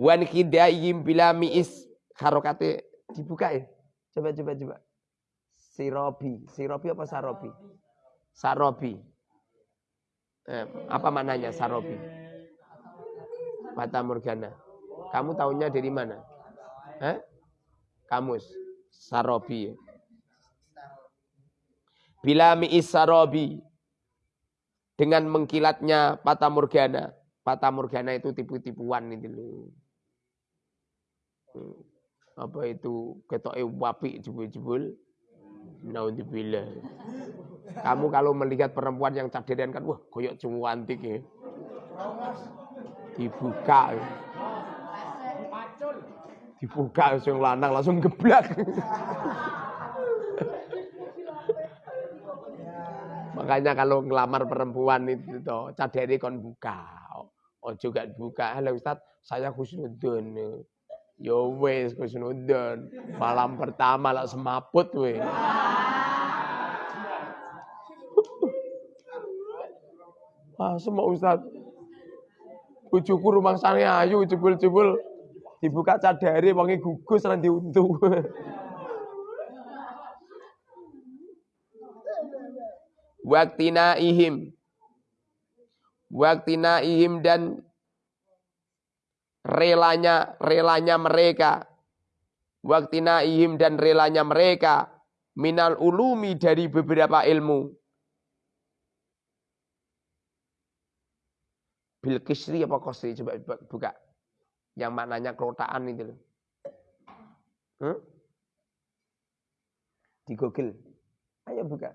Wan kidayim bila miis harokate dibuka ya. Coba coba coba. Sirobi, sirobi apa sarobi? Sarobi. Eh, apa mananya sarobi? Mata Morgana. Kamu tahunya dari mana? Eh? Kamus. Sarobi. Bila mi'issarobi. Dengan mengkilatnya Fata Morgana. Fata Morgana itu tipu-tipuan itu loh. Hmm. Apa itu ketoke wapi jebul-jebul. Naudzubillah. Kamu kalau melihat perempuan yang cadarian kan, wah koyok cantik ya. Dibuka. Dibuka langsung lanang langsung geblak. Makanya kalau ngelamar perempuan itu toh cadari kon buka. Oh juga buka. Halo Ustaz, saya khusnudun. Yo wes khusnudun. Malam pertama lah semaput we. Wah, semua Ustaz. Bujuku rumah sana ayu jebul-jebul dibuka cadari wangi gugus lan diuntung. waktina ihim waktina ihim dan relanya relanya mereka. Waktina ihim dan relanya mereka minal ulumi dari beberapa ilmu. Bil kisri apa kosri coba buka. Yang maknanya kerotaan itu loh. Hmm? di Google. Ayo buka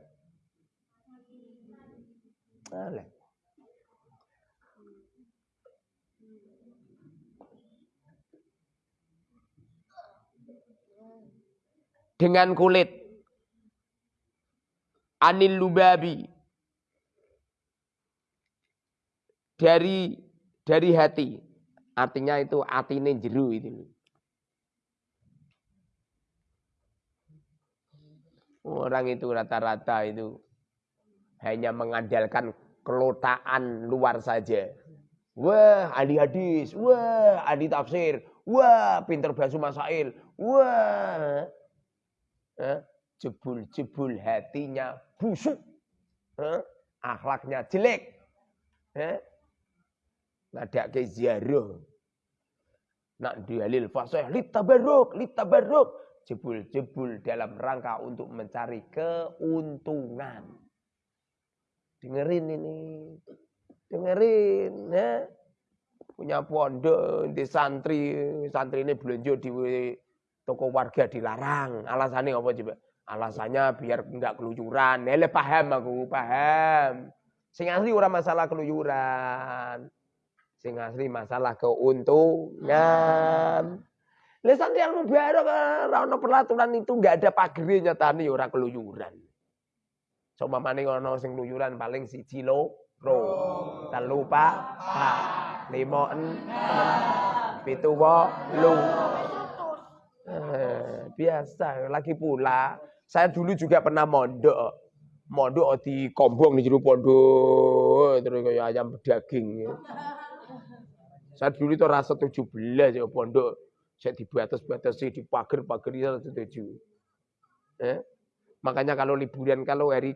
Dengan kulit. Anil lubabi. Dari dari hati. Artinya itu atine jeru itu. Orang itu rata-rata itu hanya mengandalkan kelotaan luar saja. Wah, ahli hadis, wah, ahli tafsir, wah, pinter bahasa masail, wah. Jebul-jebul hatinya busuk. Eh, akhlaknya jelek. Eh, ke ziarah. Nak dalil fasih litabarruk, litabarruk. Jebul-jebul dalam rangka untuk mencari keuntungan. Dengerin ini. Dengerin. Ya. Punya pondok, di santri. Santri ini belanja di toko warga dilarang. Alasannya apa coba? Alasannya biar enggak keluyuran. Hele paham aku, paham. Sing asli ora masalah keluyuran. Sing asli masalah keuntungan. Santri yang mubarok ora ono peraturan itu enggak ada pagere nyatani ora keluyuran. So mamane ono sing keluyuran paling siji lo ro. Telu pak ha. Limo en pitu lu. Eh, biasa lagi pula saya dulu juga pernah mondok mondok di kombong di jero pondok terus kayak ayam daging saya dulu itu rasa 17 ya pondok. Saya di batas-batasi, di pagar-pagar itu setuju. Eh? Makanya kalau liburan, kalau hari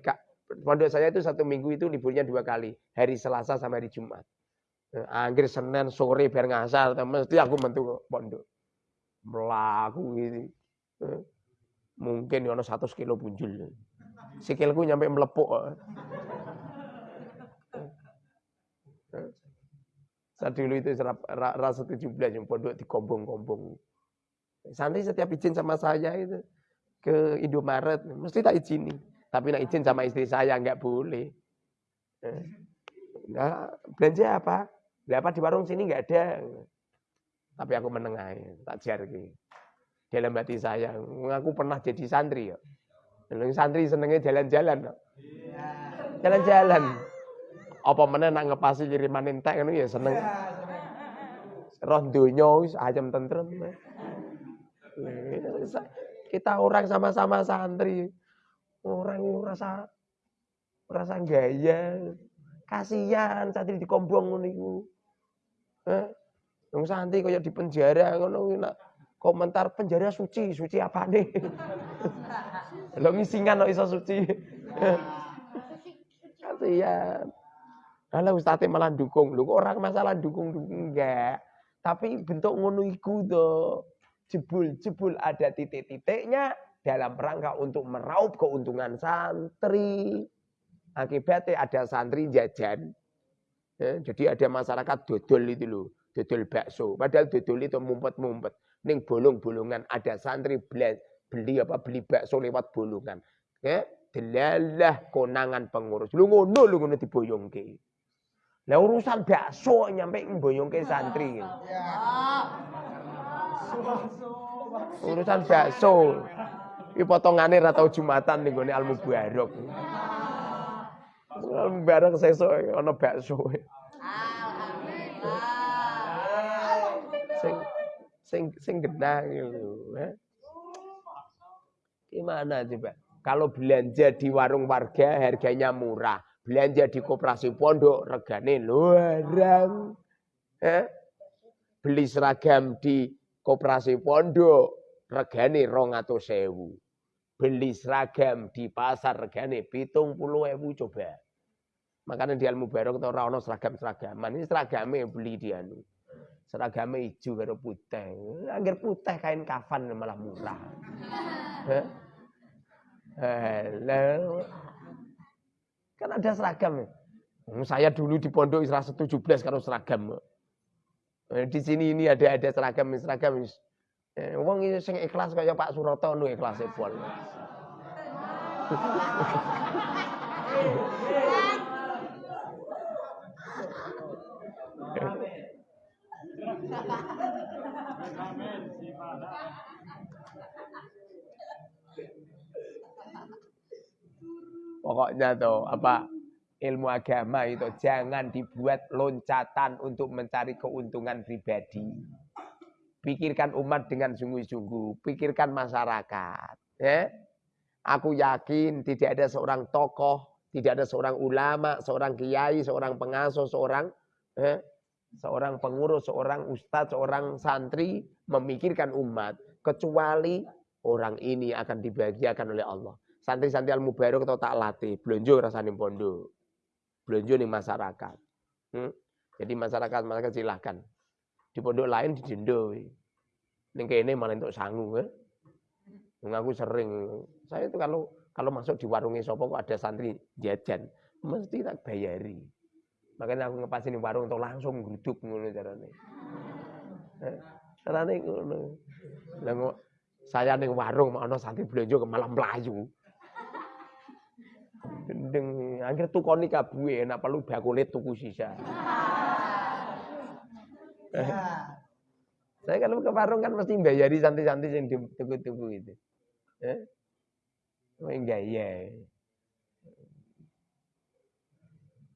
pondok saya itu satu minggu itu liburnya dua kali. Hari Selasa sama hari Jumat. Eh, Anggir Senin sore biar ngasar, mesti aku mentu pondok. Melaku gitu. Eh? Mungkin ya satu kilo punjul. Sikilku nyampe melepuk. Eh? Saat dulu itu rasa 17 yang pondok di kombong-kombong. Santri setiap izin sama saya itu ke Indomaret, mesti tak izini. Tapi nak izin sama istri saya nggak boleh. Nah, belanja apa? Apa di warung sini nggak ada. Tapi aku menengahi, tak jarki. Dalam hati saya, aku pernah jadi santri ya. Santri senengnya jalan-jalan. Jalan-jalan. Apa mana nak ngepasi kiriman entek ngono ya seneng. Roh donya ayam tentrem. Kita orang sama-sama santri. Orang rasa rasa gaya. Kasihan santri dikombong ngono iku. Eh, santri kaya di penjara ngono nak komentar penjara suci, suci apa nih? Lo ngisingan lo iso suci. Kasihan. Kalau ustaz malah dukung. Lu orang masalah dukung-dukung enggak. Tapi bentuk ngono to. Jebul-jebul ada titik-titiknya dalam rangka untuk meraup keuntungan santri. Akibatnya ada santri jajan. Ya, jadi ada masyarakat dodol itu loh. Dodol bakso. Padahal dodol itu mumpet-mumpet. Ning bolong-bolongan ada santri beli, beli apa beli bakso lewat bolongan. Ya, delalah konangan pengurus. Lu ngono lu ngono diboyongke. Lah urusan bakso nyampe mboyongke santri. Urusan bakso. Iki potongane ra tau Jumatan ning gone Al Mubarak. Al Mubarak sesuk ana bakso. Sing sing sing genah gitu. Gimana coba? Kalau belanja di warung warga harganya murah belanja di koperasi pondok regane luarang. Eh? Beli seragam di koperasi pondok regane rong atau sewu. Beli seragam di pasar regane pitung puluh ewu coba. Makanya di Al Mubarak itu orang seragam-seragaman. Ini seragamnya beli dia anu. Seragamnya hijau karo putih. Agar putih kain kafan malah murah. Halo. Kan ada seragam. Hmm, saya dulu di pondok Isra 17 kalau seragam. Eh, di sini ini ada ada seragam seragam. Eh, wong ini sing ikhlas kayak Pak Suroto nu ikhlas pol. Pokoknya tuh apa ilmu agama itu jangan dibuat loncatan untuk mencari keuntungan pribadi. Pikirkan umat dengan sungguh-sungguh, pikirkan masyarakat. Ya. Aku yakin tidak ada seorang tokoh Tidak ada seorang ulama, seorang kiai, seorang pengasuh, seorang eh, seorang pengurus, seorang ustadz, seorang santri memikirkan umat kecuali orang ini akan dibahagiakan oleh Allah. Santri-santri al mubarok atau tak latih, belonjo rasanya pondok. Belonjo nih masyarakat. Hmm? Jadi masyarakat masyarakat silahkan. Di pondok lain di didendo. Ning kene malah untuk sangu eh. Aku sering, saya itu kalau kalau masuk di warungnya sopo kok ada santri jajan, mesti tak bayari. Makanya aku ngepasin di warung untuk langsung guduk ngono carane. Ngono. Lah saya ning warung ana santri belanja ke malam melayu. Gendeng, akhir tukoni kabue enak perlu bakule tuku sisa. Saya kalau ke warung kan mesti bayari santri-santri yang tuku-tuku itu. Eh? Enggak ya.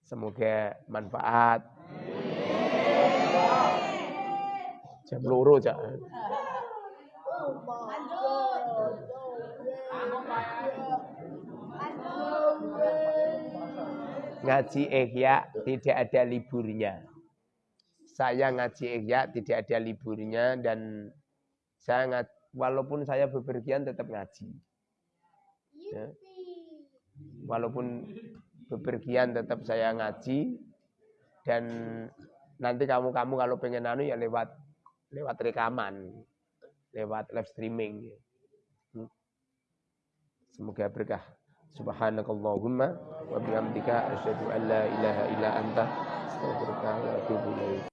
Semoga manfaat. Jam loro jangan. Ngaji Ihya tidak ada liburnya. Saya ngaji Ihya tidak ada liburnya dan saya ngat, walaupun saya bepergian tetap ngaji. Ya. Walaupun bepergian tetap saya ngaji dan nanti kamu-kamu kalau pengen anu ya lewat lewat rekaman, lewat live streaming. Hmm. Semoga berkah. Subhanakallahumma wa bihamdika asyhadu an la ilaha illa anta astaghfiruka wa atubu ilaik.